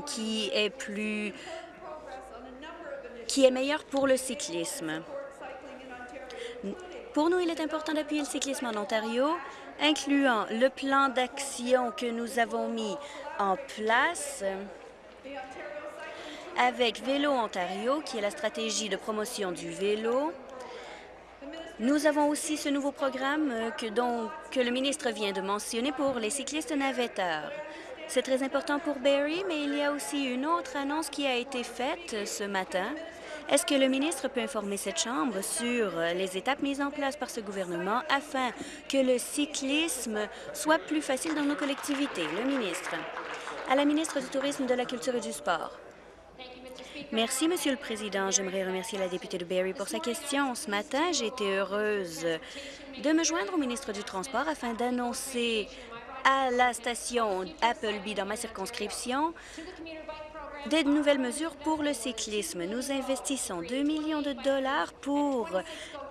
S3: qui est plus qui est meilleur pour le cyclisme. Pour nous, il est important d'appuyer le cyclisme en Ontario, incluant le plan d'action que nous avons mis en place avec Vélo Ontario, qui est la stratégie de promotion du vélo. Nous avons aussi ce nouveau programme euh, que, que le ministre vient de mentionner pour les cyclistes navetteurs. C'est très important pour Barrie, mais il y a aussi une autre annonce qui a été faite ce matin. Est-ce que le ministre peut informer cette Chambre sur euh, les étapes mises en place par ce gouvernement afin que le cyclisme soit plus facile dans nos collectivités? Le ministre. À la ministre du Tourisme, de la Culture et du Sport. Merci, Monsieur le Président. J'aimerais remercier la députée de Barrie pour sa question. Ce matin, j'ai été heureuse de me joindre au ministre du Transport afin d'annoncer à la station Appleby dans ma circonscription des nouvelles mesures pour le cyclisme. Nous investissons 2 millions de dollars pour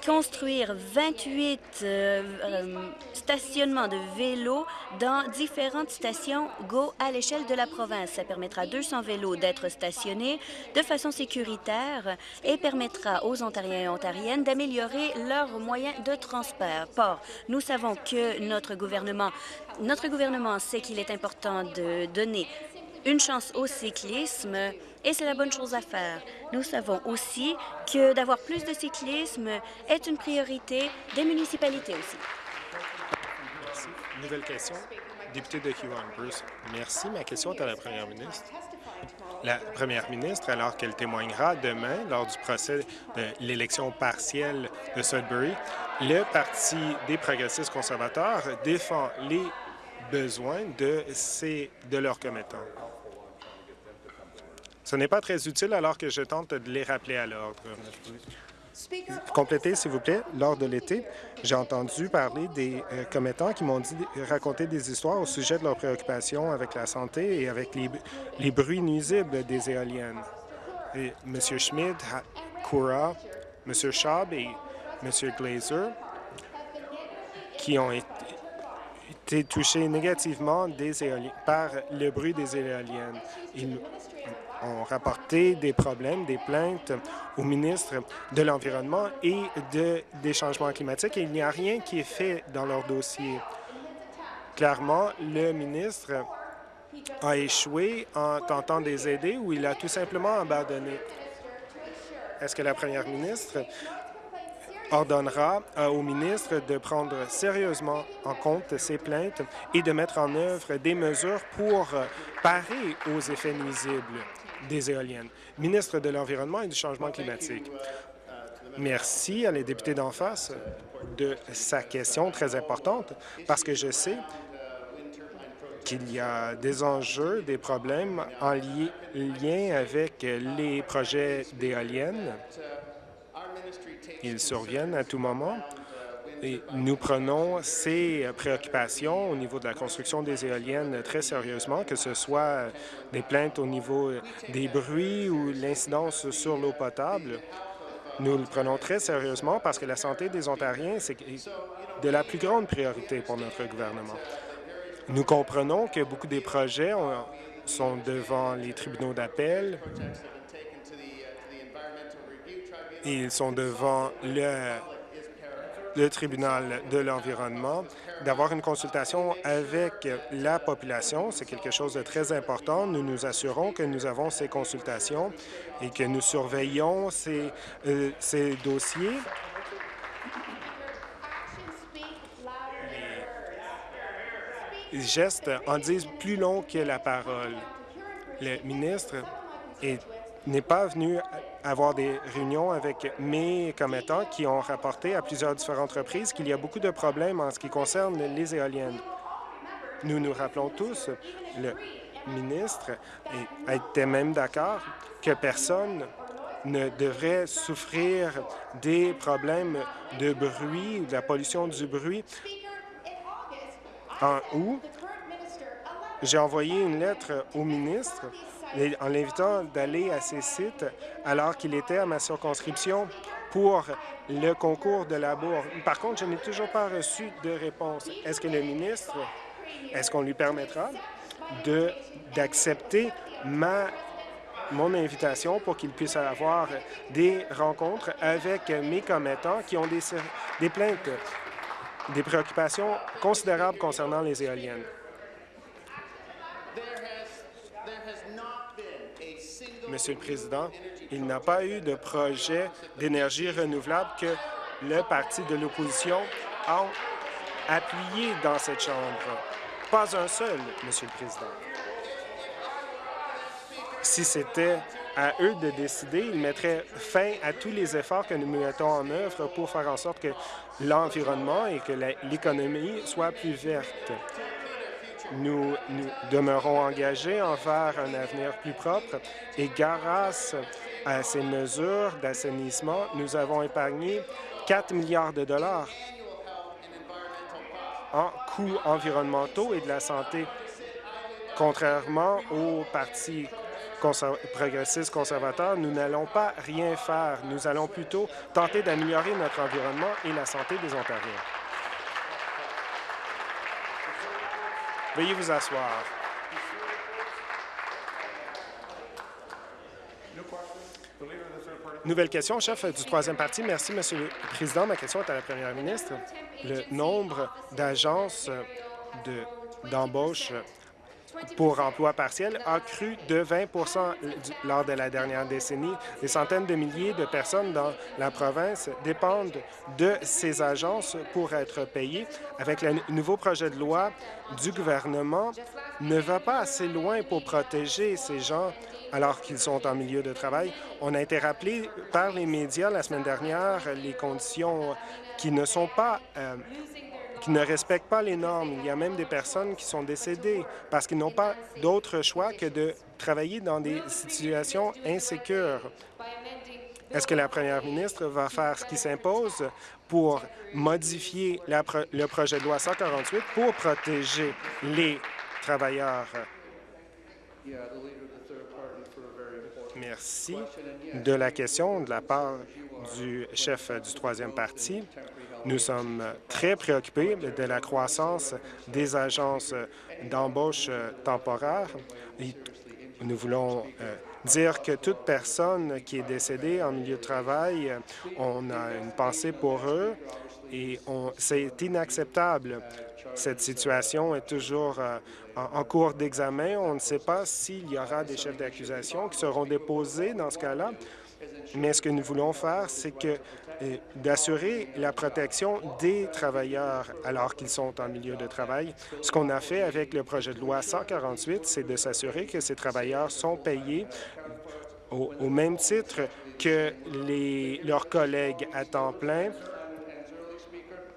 S3: construire 28 euh, euh, stationnements de vélos dans différentes stations GO à l'échelle de la province. Ça permettra à 200 vélos d'être stationnés de façon sécuritaire et permettra aux Ontariens et Ontariennes d'améliorer leurs moyens de transport. Nous savons que notre gouvernement, notre gouvernement sait qu'il est important de donner une chance au cyclisme et c'est la bonne chose à faire. Nous savons aussi que d'avoir plus de cyclisme est une priorité des municipalités aussi.
S4: Merci. Nouvelle question. Député de Huron Bruce. Merci. Ma question est à la première ministre. La première ministre, alors qu'elle témoignera demain lors du procès de l'élection partielle de Sudbury, le Parti des progressistes conservateurs défend les de, de leurs commettants. Ce n'est pas très utile alors que je tente de les rappeler à l'ordre. Complétez, s'il vous plaît. Lors de l'été, j'ai entendu parler des euh, commettants qui m'ont dit raconter des histoires au sujet de leurs préoccupations avec la santé et avec les, bruits nuisibles des éoliennes. M. Schmidt, Koura, M. Schaub et M. Glazer, qui ont été touchés négativement des par le bruit des éoliennes. Ils ont rapporté des problèmes, des plaintes au ministre de l'Environnement et de, des changements climatiques et il n'y a rien qui est fait dans leur dossier. Clairement, le ministre a échoué en tentant de les aider ou il a tout simplement abandonné. Est-ce que la première ministre ordonnera au ministre de prendre sérieusement en compte ces plaintes et de mettre en œuvre des mesures pour euh, parer aux effets nuisibles des éoliennes. Ministre de l'Environnement et du Changement climatique. Merci à les députés d'en face de sa question très importante parce que je sais qu'il y a des enjeux, des problèmes en lien avec les projets d'éoliennes. Ils surviennent à tout moment nous prenons ces préoccupations au niveau de la construction des éoliennes très sérieusement, que ce soit des plaintes au niveau des bruits ou l'incidence sur l'eau potable. Nous le prenons très sérieusement parce que la santé des Ontariens, c'est de la plus grande priorité pour notre gouvernement. Nous comprenons que beaucoup des projets sont devant les tribunaux d'appel. Ils sont devant le tribunal de l'environnement, d'avoir une consultation avec la population. C'est quelque chose de très important. Nous nous assurons que nous avons ces consultations et que nous surveillons ces, euh, ces dossiers. Les gestes en disent plus long que la parole. Le ministre n'est pas venu avoir des réunions avec mes commettants qui ont rapporté à plusieurs différentes reprises qu'il y a beaucoup de problèmes en ce qui concerne les éoliennes. Nous nous rappelons tous, le ministre était même d'accord que personne ne devrait souffrir des problèmes de bruit de la pollution du bruit. En août, j'ai envoyé une lettre au ministre en l'invitant d'aller à ces sites alors qu'il était à ma circonscription pour le concours de la. Par contre, je n'ai toujours pas reçu de réponse. Est-ce que le ministre, est-ce qu'on lui permettra d'accepter ma mon invitation pour qu'il puisse avoir des rencontres avec mes commettants qui ont des, des plaintes, des préoccupations considérables concernant les éoliennes? Monsieur le Président, il n'a pas eu de projet d'énergie renouvelable que le parti de l'opposition ont appuyé dans cette Chambre. Pas un seul, Monsieur le Président. Si c'était à eux de décider, ils mettraient fin à tous les efforts que nous mettons en œuvre pour faire en sorte que l'environnement et que l'économie soient plus vertes. Nous, nous demeurons engagés envers un avenir plus propre et grâce à ces mesures d'assainissement, nous avons épargné 4 milliards de dollars en coûts environnementaux et de la santé, contrairement aux partis progressistes conservateurs, nous n'allons pas rien faire. Nous allons plutôt tenter d'améliorer notre environnement et la santé des Ontariens. Veuillez vous asseoir. Nouvelle question, chef du troisième parti. Merci, Monsieur le Président. Ma question est à la première ministre. Le nombre d'agences d'embauche pour emploi partiel a cru de 20% lors de la dernière décennie. Des centaines de milliers de personnes dans la province dépendent de ces agences pour être payées. Avec le nouveau projet de loi du gouvernement, ne va pas assez loin pour protéger ces gens alors qu'ils sont en milieu de travail. On a été rappelé par les médias la semaine dernière les conditions qui ne sont pas euh, qui ne respectent pas les normes. Il y a même des personnes qui sont décédées parce qu'ils n'ont pas d'autre choix que de travailler dans des situations insécures. Est-ce que la première ministre va faire ce qui s'impose pour modifier le projet de loi 148 pour protéger les travailleurs? Merci de la question de la part du chef du troisième parti. Nous sommes très préoccupés de la croissance des agences d'embauche temporaire. Nous voulons euh, dire que toute personne qui est décédée en milieu de travail, on a une pensée pour eux et c'est inacceptable. Cette situation est toujours euh, en, en cours d'examen. On ne sait pas s'il y aura des chefs d'accusation qui seront déposés dans ce cas-là. Mais ce que nous voulons faire, c'est que d'assurer la protection des travailleurs alors qu'ils sont en milieu de travail. Ce qu'on a fait avec le projet de loi 148, c'est de s'assurer que ces travailleurs sont payés au, même titre que les, leurs collègues à temps plein.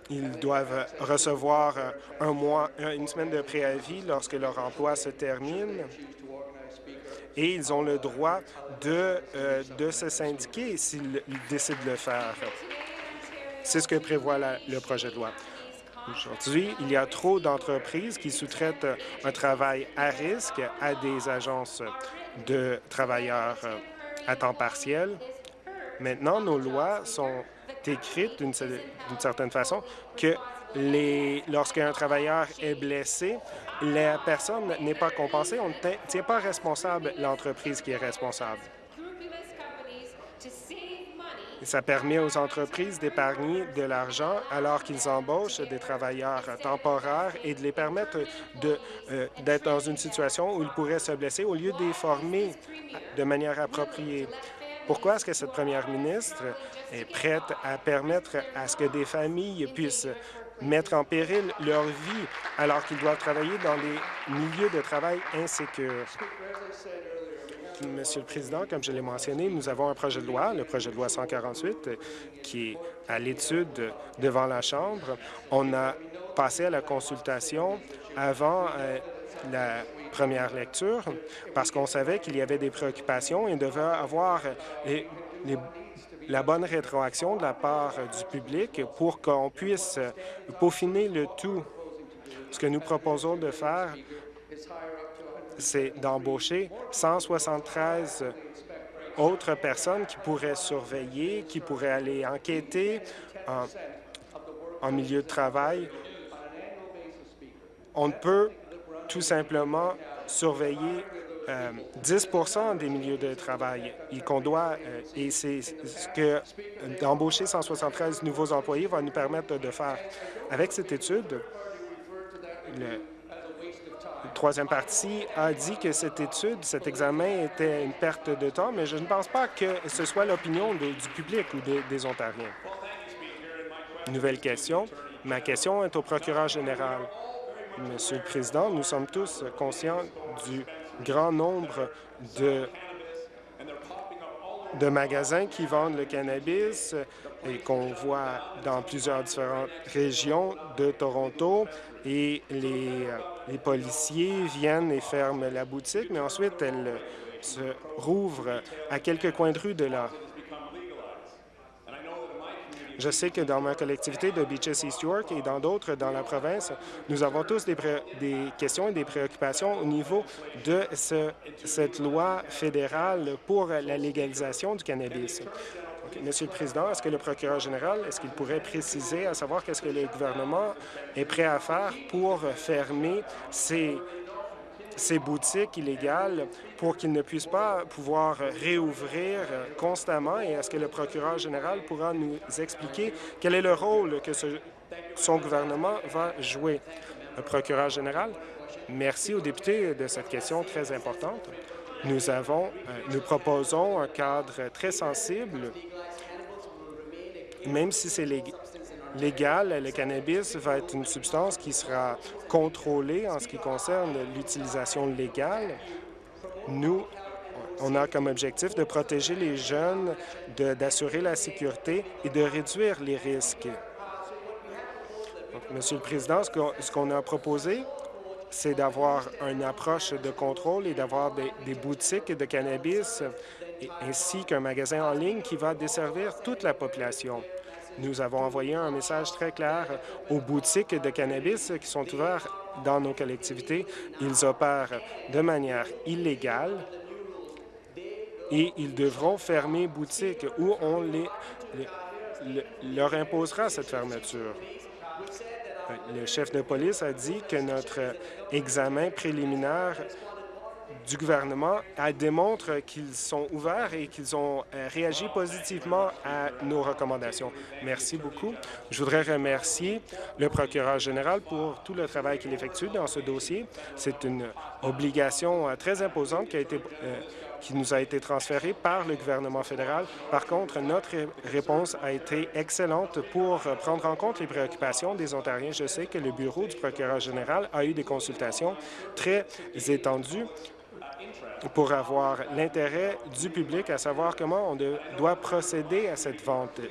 S4: Ils doivent recevoir un mois, une semaine de préavis lorsque leur emploi se termine et ils ont le droit de, euh, de se syndiquer s'ils décident de le faire. C'est ce que prévoit le projet de loi. Aujourd'hui, il y a trop d'entreprises qui sous-traitent un travail à risque à des agences de travailleurs euh, à temps partiel. Maintenant, nos lois sont écrites d'une certaine façon que lorsqu'un travailleur est blessé, la personne n'est pas compensée. On ne tient pas responsable l'entreprise qui est responsable. ça permet aux entreprises d'épargner de l'argent alors qu'ils embauchent des travailleurs temporaires et de les permettre euh, d'être dans une situation où ils pourraient se blesser au lieu de les former de manière appropriée. Pourquoi est-ce que cette première ministre est prête à permettre à ce que des familles puissent mettre en péril leur vie alors qu'ils doivent travailler dans des milieux de travail insécures. Monsieur le Président, comme je l'ai mentionné, nous avons un projet de loi, le projet de loi 148, qui est à l'étude devant la Chambre. On a passé à la consultation avant euh, la première lecture parce qu'on savait qu'il y avait des préoccupations et devait avoir les, les la bonne rétroaction de la part du public pour qu'on puisse peaufiner le tout. Ce que nous proposons de faire, c'est d'embaucher 173 autres personnes qui pourraient surveiller, qui pourraient aller enquêter en, milieu de travail. On ne peut tout simplement surveiller 10% euh, des milieux de travail et qu'on doit, euh, et c'est ce que d'embaucher 173 nouveaux employés va nous permettre de faire. Avec cette étude, le, troisième parti a dit que cette étude, cet examen était une perte de temps, mais je ne pense pas que ce soit l'opinion du public ou des Ontariens. Nouvelle question. Ma question est au procureur général. Monsieur le Président, nous sommes tous conscients du grand nombre de, magasins qui vendent le cannabis et qu'on voit dans plusieurs différentes régions de Toronto et les, les policiers viennent et ferment la boutique, mais ensuite elle se rouvre à quelques coins de rue de là. Je sais que dans ma collectivité de Beaches East York et dans d'autres dans la province, nous avons tous des, questions et des préoccupations au niveau de ce, cette loi fédérale pour la légalisation du cannabis. Monsieur le Président, est-ce que le procureur général, est-ce qu'il pourrait préciser à savoir qu'est-ce que le gouvernement est prêt à faire pour fermer ces ces boutiques illégales pour qu'ils ne puissent pas pouvoir réouvrir constamment et est-ce que le procureur général pourra nous expliquer quel est le rôle que son gouvernement va jouer? Le procureur général, merci aux députés de cette question très importante. Nous, avons, euh, nous proposons un cadre très sensible, même si c'est légal, le cannabis va être une substance qui sera contrôlée en ce qui concerne l'utilisation légale. Nous, on a comme objectif de protéger les jeunes, d'assurer la sécurité et de réduire les risques. Monsieur le Président, ce qu'on a proposé, c'est d'avoir une approche de contrôle et d'avoir des, boutiques de cannabis ainsi qu'un magasin en ligne qui va desservir toute la population. Nous avons envoyé un message très clair aux boutiques de cannabis qui sont ouvertes dans nos collectivités. Ils opèrent de manière illégale et ils devront fermer boutique ou on leur imposera cette fermeture. Le chef de police a dit que notre examen préliminaire du gouvernement elle démontre qu'ils sont ouverts et qu'ils ont euh, réagi positivement à nos recommandations. Merci beaucoup. Je voudrais remercier le procureur général pour tout le travail qu'il effectue dans ce dossier. C'est une obligation euh, très imposante qui a été euh, qui nous a été transférée par le gouvernement fédéral. Par contre, notre réponse a été excellente pour prendre en compte les préoccupations des Ontariens. Je sais que le bureau du procureur général a eu des consultations très étendues pour avoir l'intérêt du public à savoir comment on doit procéder à cette vente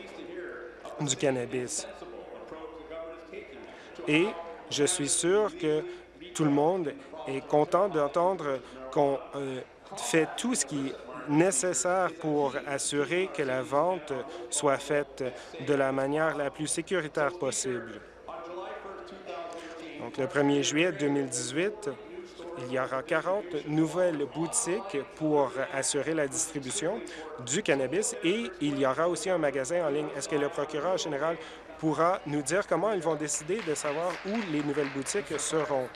S4: du cannabis. Et je suis sûr que tout le monde est content d'entendre qu'on euh, fait tout ce qui est nécessaire pour assurer que la vente soit faite de la manière la plus sécuritaire possible. Donc, le 1er juillet 2018, il y aura 40 nouvelles boutiques pour assurer la distribution du cannabis et il y aura aussi un magasin en ligne. Est-ce que le procureur général pourra nous dire comment ils vont décider de savoir où les nouvelles boutiques seront?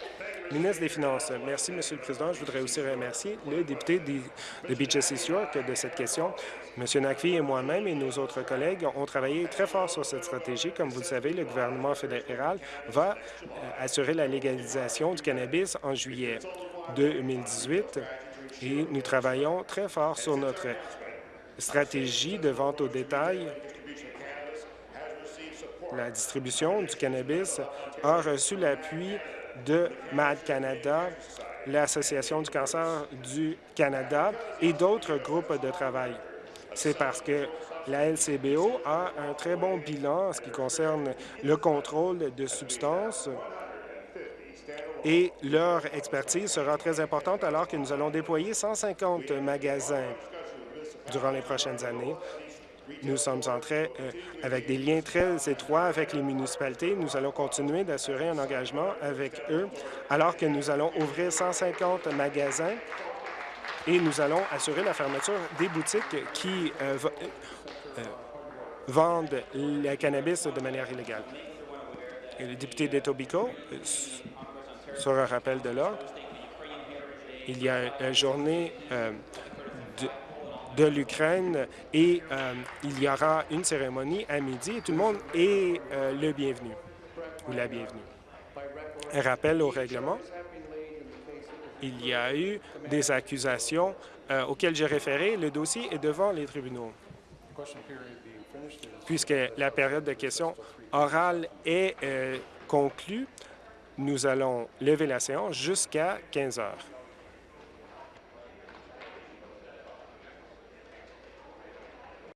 S4: Ministre des Finances. Merci, Monsieur le Président. Je voudrais aussi remercier le député de Beaches East York de cette question. Monsieur Nakvi et moi-même et nos autres collègues ont travaillé très fort sur cette stratégie. Comme vous le savez, le gouvernement fédéral va euh, assurer la légalisation du cannabis en juillet 2018 et nous travaillons très fort sur notre stratégie de vente au détail la distribution du cannabis a reçu l'appui de MAD Canada, l'Association du cancer du Canada et d'autres groupes de travail. C'est parce que la LCBO a un très bon bilan en ce qui concerne le contrôle de substances et leur expertise sera très importante alors que nous allons déployer 150 magasins durant les prochaines années nous sommes en train, euh, avec des liens très étroits avec les municipalités. Nous allons continuer d'assurer un engagement avec eux alors que nous allons ouvrir 150 magasins et nous allons assurer la fermeture des boutiques qui euh, euh, vendent le cannabis de manière illégale. Le député d'Etobicoke, sur un rappel de l'ordre, il y a une journée de l'Ukraine et euh, il y aura une cérémonie à midi et tout le monde est euh, le bienvenu ou la bienvenue. Rappel au règlement. Il y a eu des accusations euh, auxquelles j'ai référé. Le dossier est devant les tribunaux. Puisque la période de questions orales est conclue, nous allons lever la séance jusqu'à 15 heures.